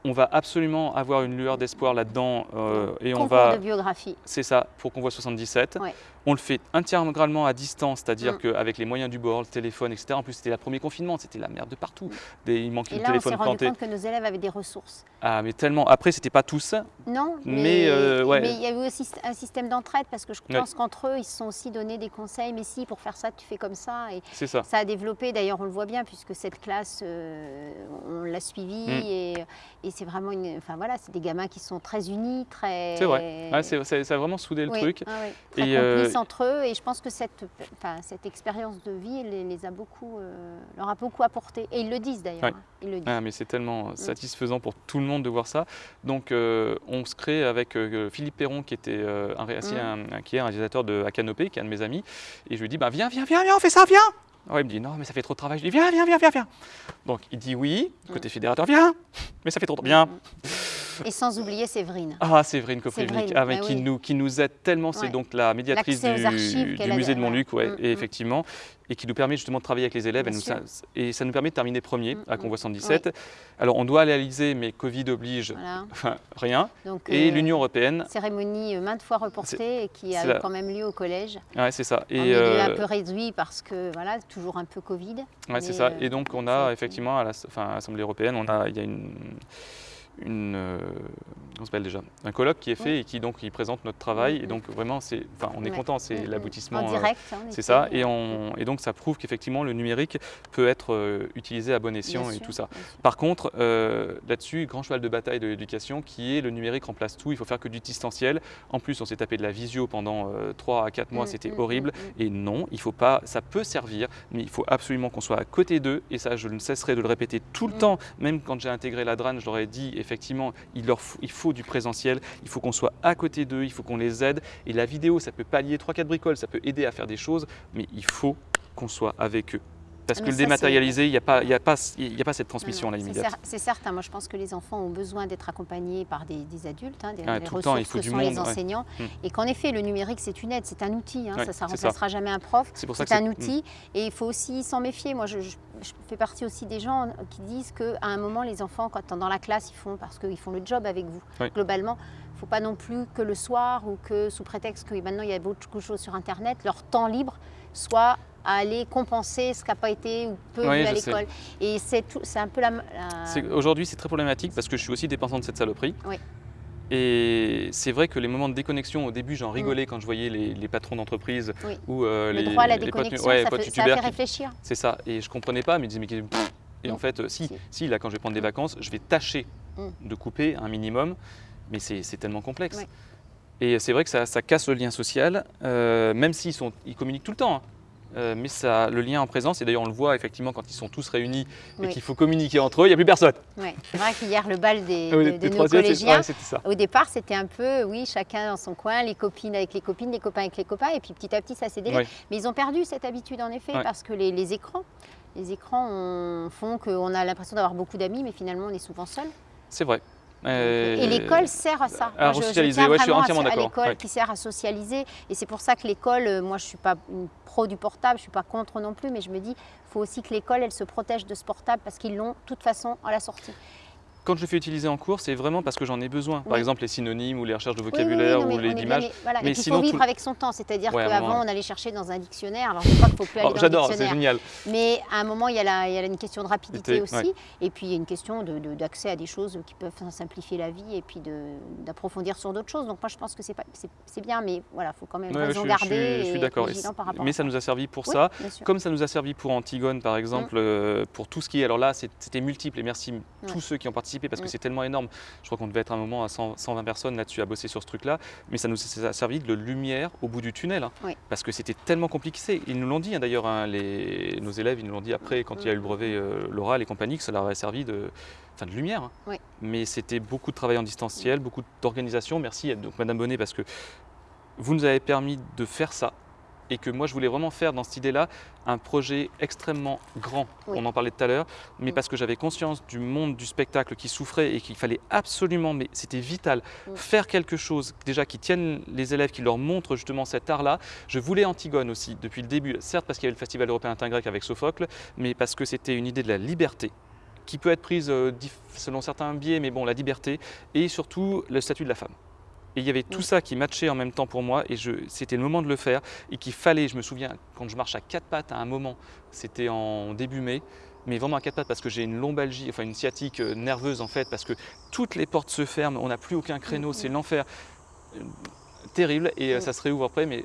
On va absolument avoir une lueur d'espoir là-dedans euh, et on va. de biographie. C'est ça, pour qu'on voit 77. Ouais. On le fait intégralement à distance, c'est-à-dire Mm. qu'avec les moyens du bord, le téléphone, etc. En plus, c'était le premier confinement, c'était la merde de partout. Des- il manquait Et le là, on téléphone rendu planté. compte que nos élèves avaient des ressources. Ah, mais tellement. Après, c'était pas tous. Non, Mais, mais, euh, ouais. mais il y a eu aussi un système d'entraide parce que je Ouais. pense qu'entre eux, ils se sont aussi donné des conseils. Mais si, pour faire ça, tu fais comme ça. Et C'est ça. ça a développé, d'ailleurs, on le voit bien, puisque cette classe, euh, on l'a suivie. Mm. Et, et c'est vraiment une. Enfin voilà, c'est des gamins qui sont très unis, très. C'est vrai. Ouais, ça a vraiment soudé le Oui, truc. ah oui, très Et, euh, entre eux. Et je pense que cette, enfin, cette expérience de vie les, les a beaucoup, euh, leur a beaucoup apporté. Et ils le disent d'ailleurs. Ouais. hein, Ils le disent. Ah, mais c'est tellement satisfaisant pour tout le monde de voir ça. Donc, euh, on se crée avec euh, Philippe Perron, qui, était, euh, un, Mm. un- qui est un réalisateur de à Canopée, qui est un de mes amis. Et je lui dis bah, Viens, viens, viens, viens, on fait ça, viens Ouais, il me dit Non, mais ça fait trop de travail. Je lui dis Viens, viens, viens, viens, viens. Donc, il dit oui. Côté fédérateur, viens Mais ça fait trop de bien. Et sans oublier Séverine. Ah, Séverine Koprivnik, ah, bah qui, nous, qui nous aide tellement. C'est Ouais. donc la médiatrice du, musée de. Montluc, ouais, Mm, et mm. effectivement, et qui nous permet justement de travailler avec les élèves. Et, nous- ça, et ça nous permet de terminer premier Mm, à mm. Convoi 117. Alors, on doit aller à l'Elysée, mais Covid oblige, Voilà. enfin, rien. Donc, Et euh, l'Union européenne, cérémonie euh, maintes fois reportée et qui a eu quand même lieu au collège. ouais, c'est ça. Et, euh, un peu réduit parce que voilà, toujours un peu Covid. ouais, c'est ça. euh, Et donc, on a effectivement à l'Assemblée européenne, on a, il y a une, une euh, ça s'appelle déjà? Un colloque qui est fait Oui. et qui donc il présente notre travail. Et donc vraiment, c'est, enfin, on est Ouais. content, c'est l'aboutissement. En euh, direct. hein, on C'est ça, et, on- et donc ça prouve qu'effectivement le numérique peut être euh, utilisé à bon escient bien et sûr, tout ça. Par contre, euh, là-dessus, grand cheval de bataille de l'éducation qui est le numérique remplace tout, il faut faire que du distanciel. En plus, on s'est tapé de la visio pendant 3 à 4 mois, Mm, c'était mm, horrible. mm. Et non, il faut pas, ça peut servir, mais il faut absolument qu'on soit à côté d'eux. Et ça, je ne cesserai de le répéter tout le temps. Même quand j'ai intégré la DRAN, je leur ai dit, effectivement, il, faut, faut du présentiel, il faut qu'on soit à côté d'eux, il faut qu'on les aide. Et la vidéo, ça peut pallier 3-4 bricoles, ça peut aider à faire des choses, mais il faut qu'on soit avec eux. Parce Ah, que mais le ça, dématérialisé, il n'y a, pas- il y a, pas- il y a pas cette transmission Non, là non, c'est immédiate. C'est certain, moi je pense que les enfants ont besoin d'être accompagnés par des, des adultes, hein, des, Ah, des tout le temps, il ressources faut que du sont monde, les enseignants. Hmm. Et qu'en effet, le numérique c'est une aide, c'est un outil, hein, Ouais, ça ne ça. remplacera jamais un prof. C'est pour ça que C'est un c'est- outil et il faut aussi s'en méfier. Moi, je, je- je fais partie aussi des gens qui disent qu'à un moment, les enfants, quand dans la classe, ils font parce qu'ils font le job avec vous. Globalement, il ne faut pas non plus que le soir ou que sous prétexte que maintenant il y a beaucoup de choses sur Internet, leur temps libre soit à aller compenser ce qui n'a pas été ou peu Oui, vu à je l'école. Et c'est un peu la. Aujourd'hui, c'est très problématique parce que je suis aussi dépendant de cette saloperie. Oui. Et c'est vrai que les moments de déconnexion, au début, j'en rigolais quand je voyais les, les patrons d'entreprise Mm. Oui. ou euh, le les, droit à la potes- déconnexion, ouais, ça, fait, ça fait réfléchir. C'est ça. Et je comprenais pas, mais ils disaient, mais pff. Et en Mm. fait, si, Si. si, là, quand je vais prendre des vacances, je vais tâcher Mm. de couper un minimum, mais c'est tellement complexe. Et c'est vrai que ça, ça casse le lien social, euh, même s'ils ils communiquent tout le temps. hein. Euh, mais ça, le lien en présence, et d'ailleurs on le voit effectivement quand ils sont tous réunis et Oui. qu'il faut communiquer entre eux, il n'y a plus personne. Ouais. C'est vrai qu'hier, le bal des, oui, de, les de nos collégiens, ouais. Au départ, c'était un peu, oui, chacun dans son coin, les copines avec les copines, les copains avec les copains, et puis petit à petit, ça s'est délié. Ouais. Mais ils ont perdu cette habitude, en effet, parce que les, les écrans, les écrans on- font qu'on a l'impression d'avoir beaucoup d'amis, mais finalement, on est souvent seul. C'est vrai. Et Euh, l'école sert à ça. à Moi, je- je resocialiser, ouais, je suis entièrement à d'accord, l'école ouais. qui sert à socialiser. Et c'est pour ça que l'école, euh, moi, je ne suis pas une pro du portable, je ne suis pas contre non plus, mais je me dis, il faut aussi que l'école, elle se protège de ce portable parce qu'ils l'ont, de toute façon, à la sortie. Quand je le fais utiliser en cours, c'est vraiment parce que j'en ai besoin. Par Oui. exemple, les synonymes ou les recherches de Oui, oui, oui, vocabulaire non, ou les images. mais voilà. Mais Et puis, sinon, faut vivre tout- avec son temps. C'est-à-dire Ouais, qu'avant, moment, on allait chercher dans un dictionnaire. Alors, je pas qu'il ne faut plus aller Oh, dans J'adore, c'est génial. Mais à un moment, il y a, la- il y a une question de rapidité aussi. ouais. Et puis, il y a une question de- de- d'accès à des choses qui peuvent simplifier la vie et puis d'approfondir sur d'autres choses. Donc, moi, je pense que c'est bien, mais voilà, il faut quand même Ouais, raison garder je suis- je d'accord. Mais ça nous a servi pour ça. Comme ça nous a servi pour Antigone, par exemple, Mm. euh, pour tout ce qui est. Alors là, c'était multiple. Et merci tous ceux qui ont participé participer parce que Mm. c'est tellement énorme. Je crois qu'on devait être à un moment à 100, 120 personnes là-dessus à bosser sur ce truc-là, mais ça nous a servi de lumière au bout du tunnel, hein, Oui. parce que c'était tellement compliqué. Ils nous l'ont dit hein, d'ailleurs, hein, les- nos élèves, ils nous l'ont dit après quand il y a eu le brevet euh, l'oral et compagnie, que ça leur avait servi de, enfin, de lumière. Oui. Mais c'était beaucoup de travail en distanciel, beaucoup d'organisation. Merci donc Madame Bonnet parce que vous nous avez permis de faire ça et que moi je voulais vraiment faire dans cette idée-là un projet extrêmement grand. Oui. On en parlait tout à l'heure, mais Mm. parce que j'avais conscience du monde du spectacle qui souffrait et qu'il fallait absolument, mais c'était vital, Mm. faire quelque chose déjà qui tienne les élèves, qui leur montre justement cet art-là. Je voulais Antigone aussi depuis le début, certes parce qu'il y avait le Festival européen intergrec avec Sophocle, mais parce que c'était une idée de la liberté qui peut être prise euh, selon certains biais, mais bon, la liberté, et surtout le statut de la femme. Et il y avait tout Mm. ça qui matchait en même temps pour moi, et c'était le moment de le faire, et qu'il fallait, je me souviens, quand je marche à quatre pattes à un moment, c'était en début mai, mais vraiment à quatre pattes parce que j'ai une lombalgie, enfin une sciatique euh, nerveuse en fait, parce que toutes les portes se ferment, on n'a plus aucun créneau, Mm, c'est mm. l'enfer. Euh, Terrible, et euh, ça se réouvre après, mais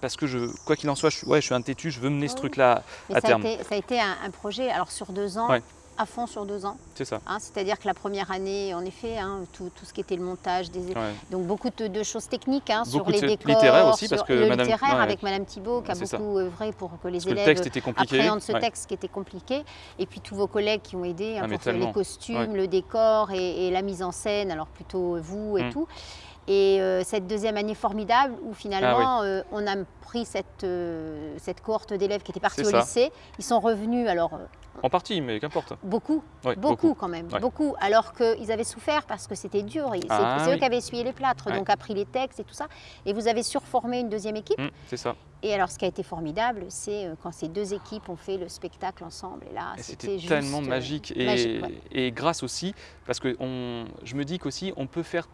parce que je, quoi qu'il en soit, je, suis- ouais, je suis un têtu, je veux mener ce Oui. truc-là Mais à ça, terme. A été, ça a été un, un projet alors sur deux ans, Ouais. À fond sur deux ans. C'est ça. hein. C'est-à-dire que la première année, en effet, hein, tout, tout ce qui était le montage, des, Ouais. donc beaucoup de, de choses techniques hein, sur Beaucoup les décors, littéraire aussi, parce que le Madame- littéraire ouais. avec Madame Thibault qui a C'est ça. beaucoup œuvré pour que les Parce que le élèves texte était compliqué. appréhendent ce ouais. texte qui était compliqué. Et puis tous vos collègues qui ont aidé Ah, pour les costumes, le décor et, et la mise en scène, alors plutôt vous et Mm. tout. Et euh, cette deuxième année formidable où finalement Ah euh, on a pris cette, euh, cette cohorte d'élèves qui étaient partis au ça. lycée. Ils sont revenus, alors En partie, mais qu'importe. beaucoup, beaucoup, quand même, beaucoup. Alors qu'ils avaient souffert parce que c'était dur. Ah c'est eux qui avaient essuyé les plâtres, donc appris les textes et tout ça. Et vous avez surformé une deuxième équipe. Hum, c'est ça. Et alors, ce qui a été formidable, c'est quand ces deux équipes ont fait le spectacle ensemble. Et là, c'était tellement magique. Et, magique, ouais. et grâce aussi, parce que on, je me dis qu'aussi, on peut faire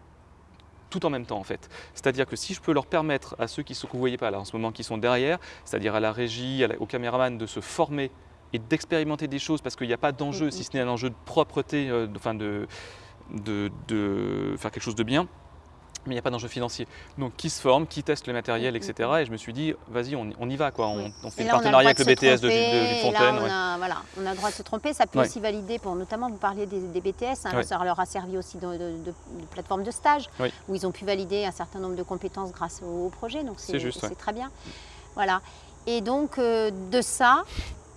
tout en même temps en fait. C'est-à-dire que si je peux leur permettre à ceux qui ne vous voyez pas là en ce moment, qui sont derrière, c'est-à-dire à la régie, à la- au caméraman de se former et d'expérimenter des choses parce qu'il n'y a pas d'enjeu, Mhm. si ce n'est un enjeu de propreté, euh, de, enfin de, de, de faire quelque chose de bien, mais il n'y a pas d'enjeu financier. Donc qui se forme, qui teste le matériel, etc. Et je me suis dit, vas-y, on, on y va quoi. On, fait là, a partenariat avec le de BTS de, de là, on, ouais. a, voilà, on a le droit de se tromper. Ça peut Ouais. aussi valider, pour, notamment, vous parliez des, des BTS, hein, Ouais. ça leur a servi aussi de, de, plateforme de stage, où ils ont pu valider un certain nombre de compétences grâce au, au projet. Donc C'est très bien. Voilà. Et donc, euh, de ça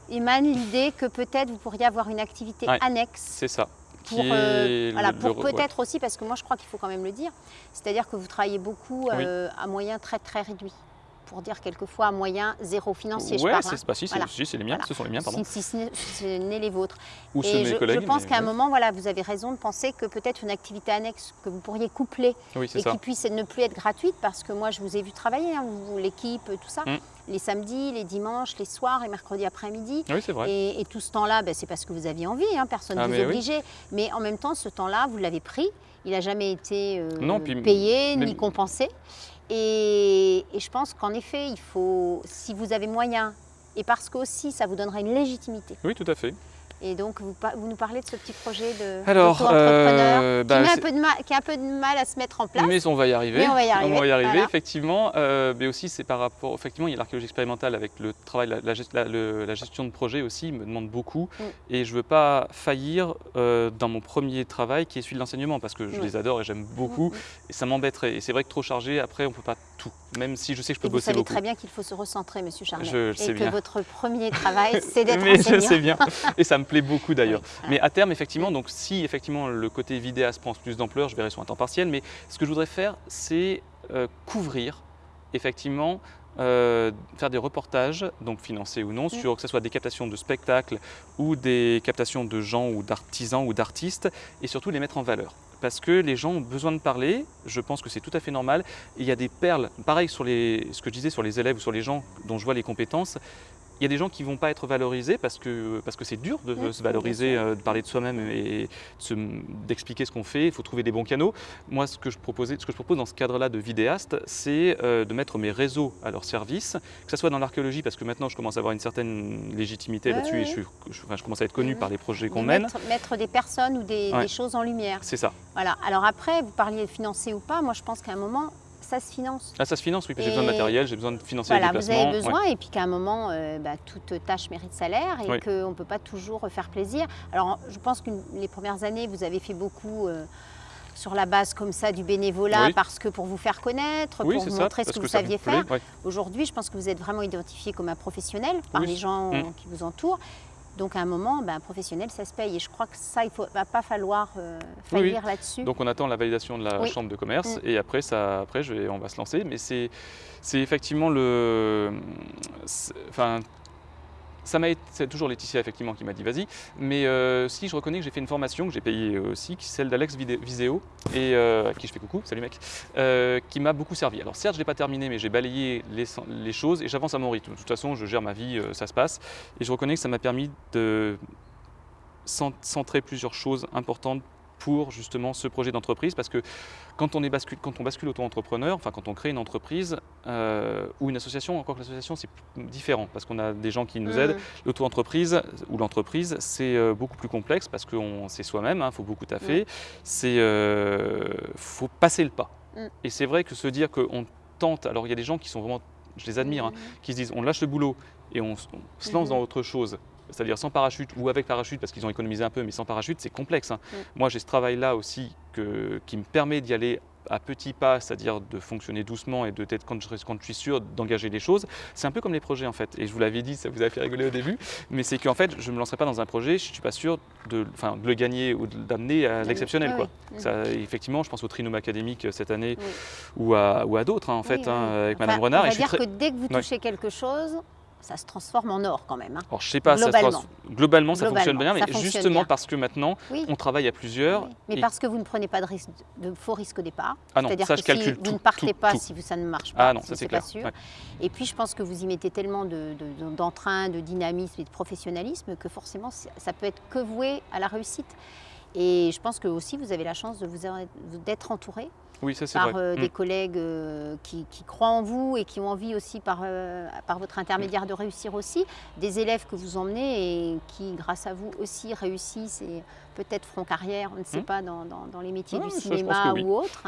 émane l'idée que peut-être vous pourriez avoir une activité annexe C'est ça. Pour, euh, voilà, pour ouais. peut-être aussi, parce que moi je crois qu'il faut quand même le dire, c'est-à-dire que vous travaillez beaucoup Oui. euh, à moyens très très réduits. Pour dire quelquefois à moyens zéro financier, c'est hein. si, c'est- Voilà. si, c'est les miens, Voilà. ce sont les miens, pardon. Si, si ce n'est- ce n'est les vôtres. Ou Et je, pense qu'à un moment, voilà, vous avez raison de penser que peut-être une activité annexe que vous pourriez coupler Oui, et qui puisse ne plus être gratuite, parce que moi je vous ai vu travailler, hein, l'équipe, tout ça, Mm. Les samedis, les dimanches, les soirs, les mercredis après-midi. Oui, c'est vrai. Et, et tout ce temps-là, ben, c'est parce que vous aviez envie, hein, personne ne Ah, vous oui. obligeait. Mais en même temps, ce temps-là, vous l'avez pris. Il n'a jamais été euh, Non, puis payé ni compensé. Et, et je pense qu'en effet, il faut, si vous avez moyen, et parce qu'aussi ça vous donnera une légitimité. Oui, tout à fait. Et donc, vous, vous nous parlez de ce petit projet de Alors, d'auto-entrepreneur euh, qui, bah, mal- qui a un peu de mal à se mettre en place. Mais on va y arriver. Mais on va y arriver, voilà. effectivement. Euh, mais aussi, c'est par rapport. Effectivement, il y a l'archéologie expérimentale avec le travail, la, la gest- la- le- la gestion de projet aussi, me demande beaucoup. Mm. Et je ne veux pas faillir euh, dans mon premier travail qui est celui de l'enseignement parce que je les adore et j'aime beaucoup. Mm. Et ça m'embêterait. Et c'est vrai que trop chargé, après, on ne peut pas tout. Même si je sais que je peux Et vous bosser savez beaucoup. très bien qu'il faut se recentrer, Monsieur Charnet. Je le et sais que bien. votre premier travail, c'est d'être Mais je enseignant. sais bien. Et ça me plaît beaucoup d'ailleurs. Oui. Mais à terme, effectivement, donc si effectivement le côté vidéaste prend plus d'ampleur, je verrai sur un temps partiel. Mais ce que je voudrais faire, c'est euh, couvrir effectivement. euh, faire des reportages, donc financés ou non, sur que ce soit des captations de spectacles ou des captations de gens ou d'artisans ou d'artistes, et surtout les mettre en valeur. Parce que les gens ont besoin de parler, je pense que c'est tout à fait normal. Et il y a des perles, pareil sur les, ce que je disais sur les élèves ou sur les gens dont je vois les compétences, il y a des gens qui ne vont pas être valorisés parce que parce que c'est dur de se valoriser, euh, de parler de soi-même et de d'expliquer ce qu'on fait. Il faut trouver des bons canaux. Moi, ce que je, proposais, ce que je propose dans ce cadre-là de vidéaste, c'est euh, de mettre mes réseaux à leur service, que ce soit dans l'archéologie, parce que maintenant je commence à avoir une certaine légitimité là-dessus et je, suis- je- enfin, je commence à être connu par les projets qu'on mène. mettre, mettre des personnes ou des, Ouais. des choses en lumière. C'est ça. Voilà. Alors après, vous parliez de financer ou pas. Moi, je pense qu'à un moment, ça se finance. Ah, ça se finance, oui, j'ai besoin de matériel, j'ai besoin de financer Voilà, les vous déplacements. avez ouais. besoin et puis qu'à un moment, euh, bah, toute tâche mérite salaire et Oui. qu'on ne peut pas toujours faire plaisir. Alors, je pense que les premières années, vous avez fait beaucoup euh, sur la base comme ça du bénévolat Oui. parce que pour vous faire connaître, Oui, pour vous ça, montrer ce que que vous saviez faire. ouais. Aujourd'hui, je pense que vous êtes vraiment identifié comme un professionnel par Oui. les gens Mm. qui vous entourent. Donc, à un moment, ben, un professionnel, ça se paye. Et je crois que ça, il ne va pas falloir euh, Oui, oui. faillir là-dessus. Donc on attend la validation de la Oui. chambre de commerce Mm. et après, ça, après je vais, on va se lancer. Mais c'est c'est effectivement le... Enfin, ça m'a c'est toujours Laetitia effectivement qui m'a dit vas-y. Mais euh, si je reconnais que j'ai fait une formation que j'ai payée aussi, qui est celle d'Alex Viseo, et euh, à qui je fais coucou, salut mec, euh, qui m'a beaucoup servi. Alors certes, je l'ai pas terminé, mais j'ai balayé les, choses et j'avance à mon rythme. De toute façon, je gère ma vie, euh, ça se passe. Et je reconnais que ça m'a permis de cent- centrer plusieurs choses importantes pour justement ce projet d'entreprise parce que quand on, est bascule, quand on bascule auto-entrepreneur, enfin quand on crée une entreprise euh, ou une association, encore que l'association c'est différent parce qu'on a des gens qui nous Mm. aident. L'auto-entreprise ou l'entreprise c'est euh, beaucoup plus complexe parce que c'est soi-même, il faut beaucoup taffer, c'est euh, faut passer le pas. Mm. Et c'est vrai que se dire qu'on tente, alors il y a des gens qui sont vraiment, je les admire, hein, qui se disent on lâche le boulot et on, se lance dans autre chose, c'est-à-dire sans parachute ou avec parachute parce qu'ils ont économisé un peu, mais sans parachute c'est complexe. hein. Mm. Moi j'ai ce travail-là aussi que, qui me permet d'y aller à petits pas, c'est-à-dire de fonctionner doucement et de peut-être quand je, quand je suis sûr d'engager les choses. C'est un peu comme les projets en fait. Et je vous l'avais dit, ça vous a fait rigoler au début, mais c'est qu'en fait je ne me lancerai pas dans un projet, je ne suis pas sûr de, enfin, de le gagner ou d'amener à l'exceptionnel. Oui, quoi. oui. Ça, effectivement, je pense au trinôme académique euh, cette année Oui. ou à, ou à d'autres hein, en Oui, fait, hein, avec Enfin, Madame Renard. On et va je suis dire très- que dès que vous touchez quelque chose, ça se transforme en or quand même. hein. Alors, je sais pas, ça Globalement. ça fonctionne bien, mais fonctionne justement bien. parce que maintenant, Oui. on travaille à plusieurs. Oui. Mais et- parce que vous ne prenez pas de, risque, de faux risques au départ. Ah non, C'est-à-dire ça, que je calcule si tout, vous ne partez tout, pas tout. si ça ne marche pas, Ah non, si ça c'est c'est pas clair. sûr. Ouais. Et puis je pense que vous y mettez tellement de- de- de- d'entrain, de, dynamisme et de professionnalisme que forcément ça peut être que voué à la réussite. Et je pense que aussi vous avez la chance d'être entouré Oui, ça par vrai. euh, Mm. des collègues euh, qui, qui croient en vous et qui ont envie aussi par, euh, par votre intermédiaire de réussir aussi, des élèves que vous emmenez et qui grâce à vous aussi réussissent et peut-être feront carrière, on ne sait Mm. pas, dans, dans- dans les métiers Ah, du cinéma oui. ou autres.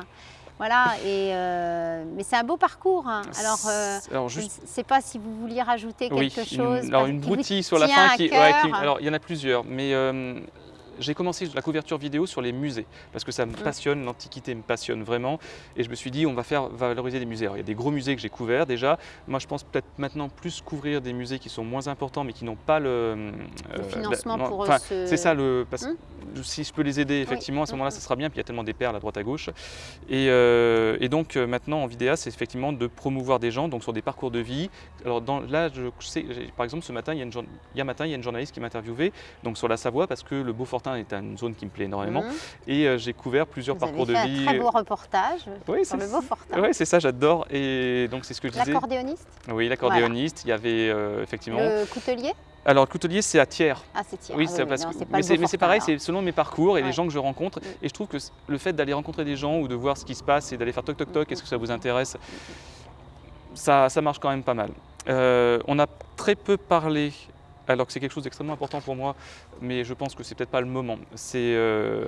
Voilà, et, euh, mais c'est un beau parcours. hein. Alors, euh, Alors, je ne sais pas si vous vouliez rajouter Oui, quelque une- chose. alors une broutille sur la fin qui, cœur. ouais, qui- alors il y en a plusieurs, mais euh, j'ai commencé la couverture vidéo sur les musées parce que ça me Mm. passionne, l'antiquité me passionne vraiment, et je me suis dit on va faire valoriser des musées. Alors, il y a des gros musées que j'ai couverts déjà. Moi, je pense peut-être maintenant plus couvrir des musées qui sont moins importants, mais qui n'ont pas le, Le euh, financement la- non, pour ce- C'est ça le. parce- Mm. Si je peux les aider effectivement à ce Mm, moment-là, mm. ça sera bien. Puis il y a tellement des perles à droite à gauche. Et, euh, et donc euh, maintenant en vidéa, c'est effectivement de promouvoir des gens, donc sur des parcours de vie. Alors dans, là, je sais, par exemple, ce matin, il y a une, hier matin, il y a une journaliste qui m'a interviewé, donc sur la Savoie, parce que le Est une zone qui me plaît énormément. Mhm. Et euh, j'ai couvert plusieurs Vous parcours avez fait de vie. un très beau reportage Oui, sur c'est le Beaufortin. ouais, c'est ça, j'adore. Et donc c'est ce que je disais. L'accordéoniste, Oui, l'accordéoniste. Il y avait euh, effectivement. le coutelier. Alors le coutelier, c'est à Thiers. Ah, c'est Thiers. Oui, Ah c'est parce non, que- mais c'est mais pareil, c'est selon mes parcours et les gens que je rencontre. Mm. Et je trouve que le fait d'aller rencontrer des gens ou de voir ce qui se passe et d'aller faire toc toc toc, Mm, est-ce que ça vous intéresse? Ça, ça marche quand même pas mal. Euh, on a très peu parlé, alors que c'est quelque chose d'extrêmement important pour moi, mais je pense que c'est peut-être pas le moment. C'est euh,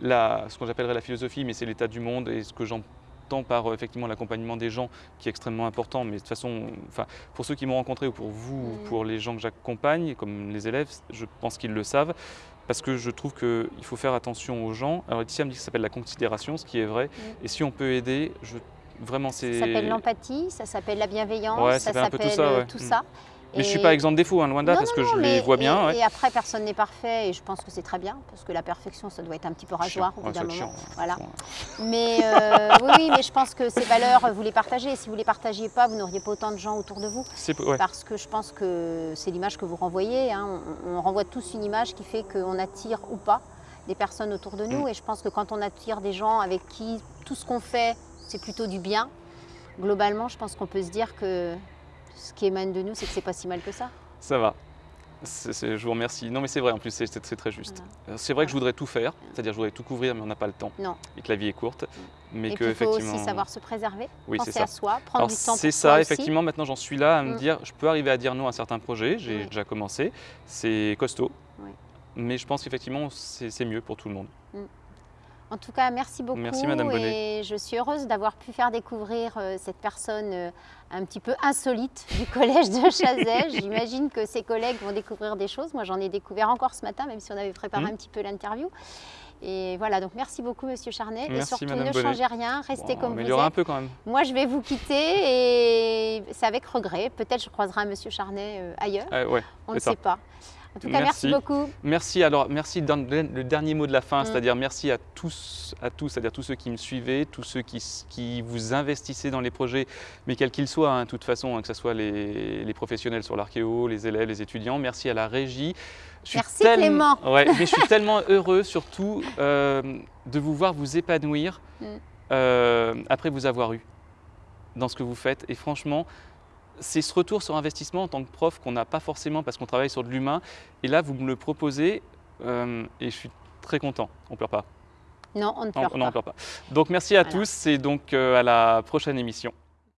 ce que j'appellerais la philosophie, mais c'est l'état du monde et ce que j'entends par euh, effectivement l'accompagnement des gens qui est extrêmement important. Mais de toute façon, enfin, pour ceux qui m'ont rencontré ou pour vous, ou Mm. pour les gens que j'accompagne, comme les élèves, je pense qu'ils le savent. Parce que je trouve qu'il faut faire attention aux gens. Alors Laetitia me dit que ça s'appelle la considération, ce qui est vrai. Mm. Et si on peut aider, je, vraiment c'est... Ça s'appelle l'empathie, ça s'appelle la bienveillance, Ouais, ça s'appelle tout ça, euh, ouais. tout Mm. ça. Mais je suis Et- pas exempt de défaut, hein, loin de là, Non, parce que je les vois bien. Et, ouais. et après, personne n'est parfait, et je pense que c'est très bien, parce que la perfection, ça doit être un petit peu rageoir au bout d'un moment. chiant, Voilà. Mais euh, oui, oui, mais je pense que ces valeurs, vous les partagez. Si vous les partagiez pas, vous n'auriez pas autant de gens autour de vous. Ouais. Parce que je pense que c'est l'image que vous renvoyez. hein. On, on renvoie tous une image qui fait qu'on attire ou pas des personnes autour de nous. Mm. Et je pense que quand on attire des gens avec qui tout ce qu'on fait, c'est plutôt du bien, globalement, je pense qu'on peut se dire que ce qui émane de nous, c'est que c'est pas si mal que ça. Ça va. Je vous remercie. Non, mais c'est vrai, en plus, c'est très juste. Voilà. C'est vrai que je voudrais tout faire, c'est-à-dire je voudrais tout couvrir, mais on n'a pas le temps. Non. Et que la vie est courte. Mais et que, puis il faut aussi savoir se préserver, Oui, penser ça. à soi, prendre Alors, du temps c'est ça, aussi. effectivement, maintenant j'en suis là à me Mm. dire, je peux arriver à dire non à certains projets, j'ai Oui. déjà commencé, c'est costaud, Oui. mais je pense qu'effectivement c'est mieux pour tout le monde. En tout cas, merci beaucoup. Merci, Madame Bonnet. Et je suis heureuse d'avoir pu faire découvrir euh, cette personne euh, un petit peu insolite du collège de Chazet. J'imagine que ses collègues vont découvrir des choses. Moi, j'en ai découvert encore ce matin, même si on avait préparé Mhm. un petit peu l'interview. Et voilà, donc merci beaucoup, Monsieur Charnet. et Merci, surtout, Madame ne Bonnet. changez rien, restez Bon, comme vous êtes. un peu quand même. Moi, je vais vous quitter et c'est avec regret. Peut-être je croiserai Monsieur Charnet euh, ailleurs. Euh, ouais. On ne ça. sait pas. En tout cas, merci, Merci. beaucoup. Merci. Alors, merci le dernier mot de la fin, Mm. c'est-à-dire merci à tous, à tous, c'est-à-dire tous ceux qui me suivaient, tous ceux qui, qui vous investissez dans les projets, mais quels qu'ils soient, hein, de toute façon, hein, que ce soit les, les professionnels sur l'archéo, les élèves, les étudiants. Merci à la régie. Je Merci, Clément. Ouais, mais je suis tellement heureux, surtout, euh, de vous voir vous épanouir Mm. euh, après vous avoir eu dans ce que vous faites. Et franchement, c'est ce retour sur investissement en tant que prof qu'on n'a pas forcément parce qu'on travaille sur de l'humain. Et là, vous me le proposez euh, et je suis très content. On pleure pas. Non, on ne Non, pleure non, on pas. pleure pas. Donc merci à Voilà. tous et donc euh, à la prochaine émission.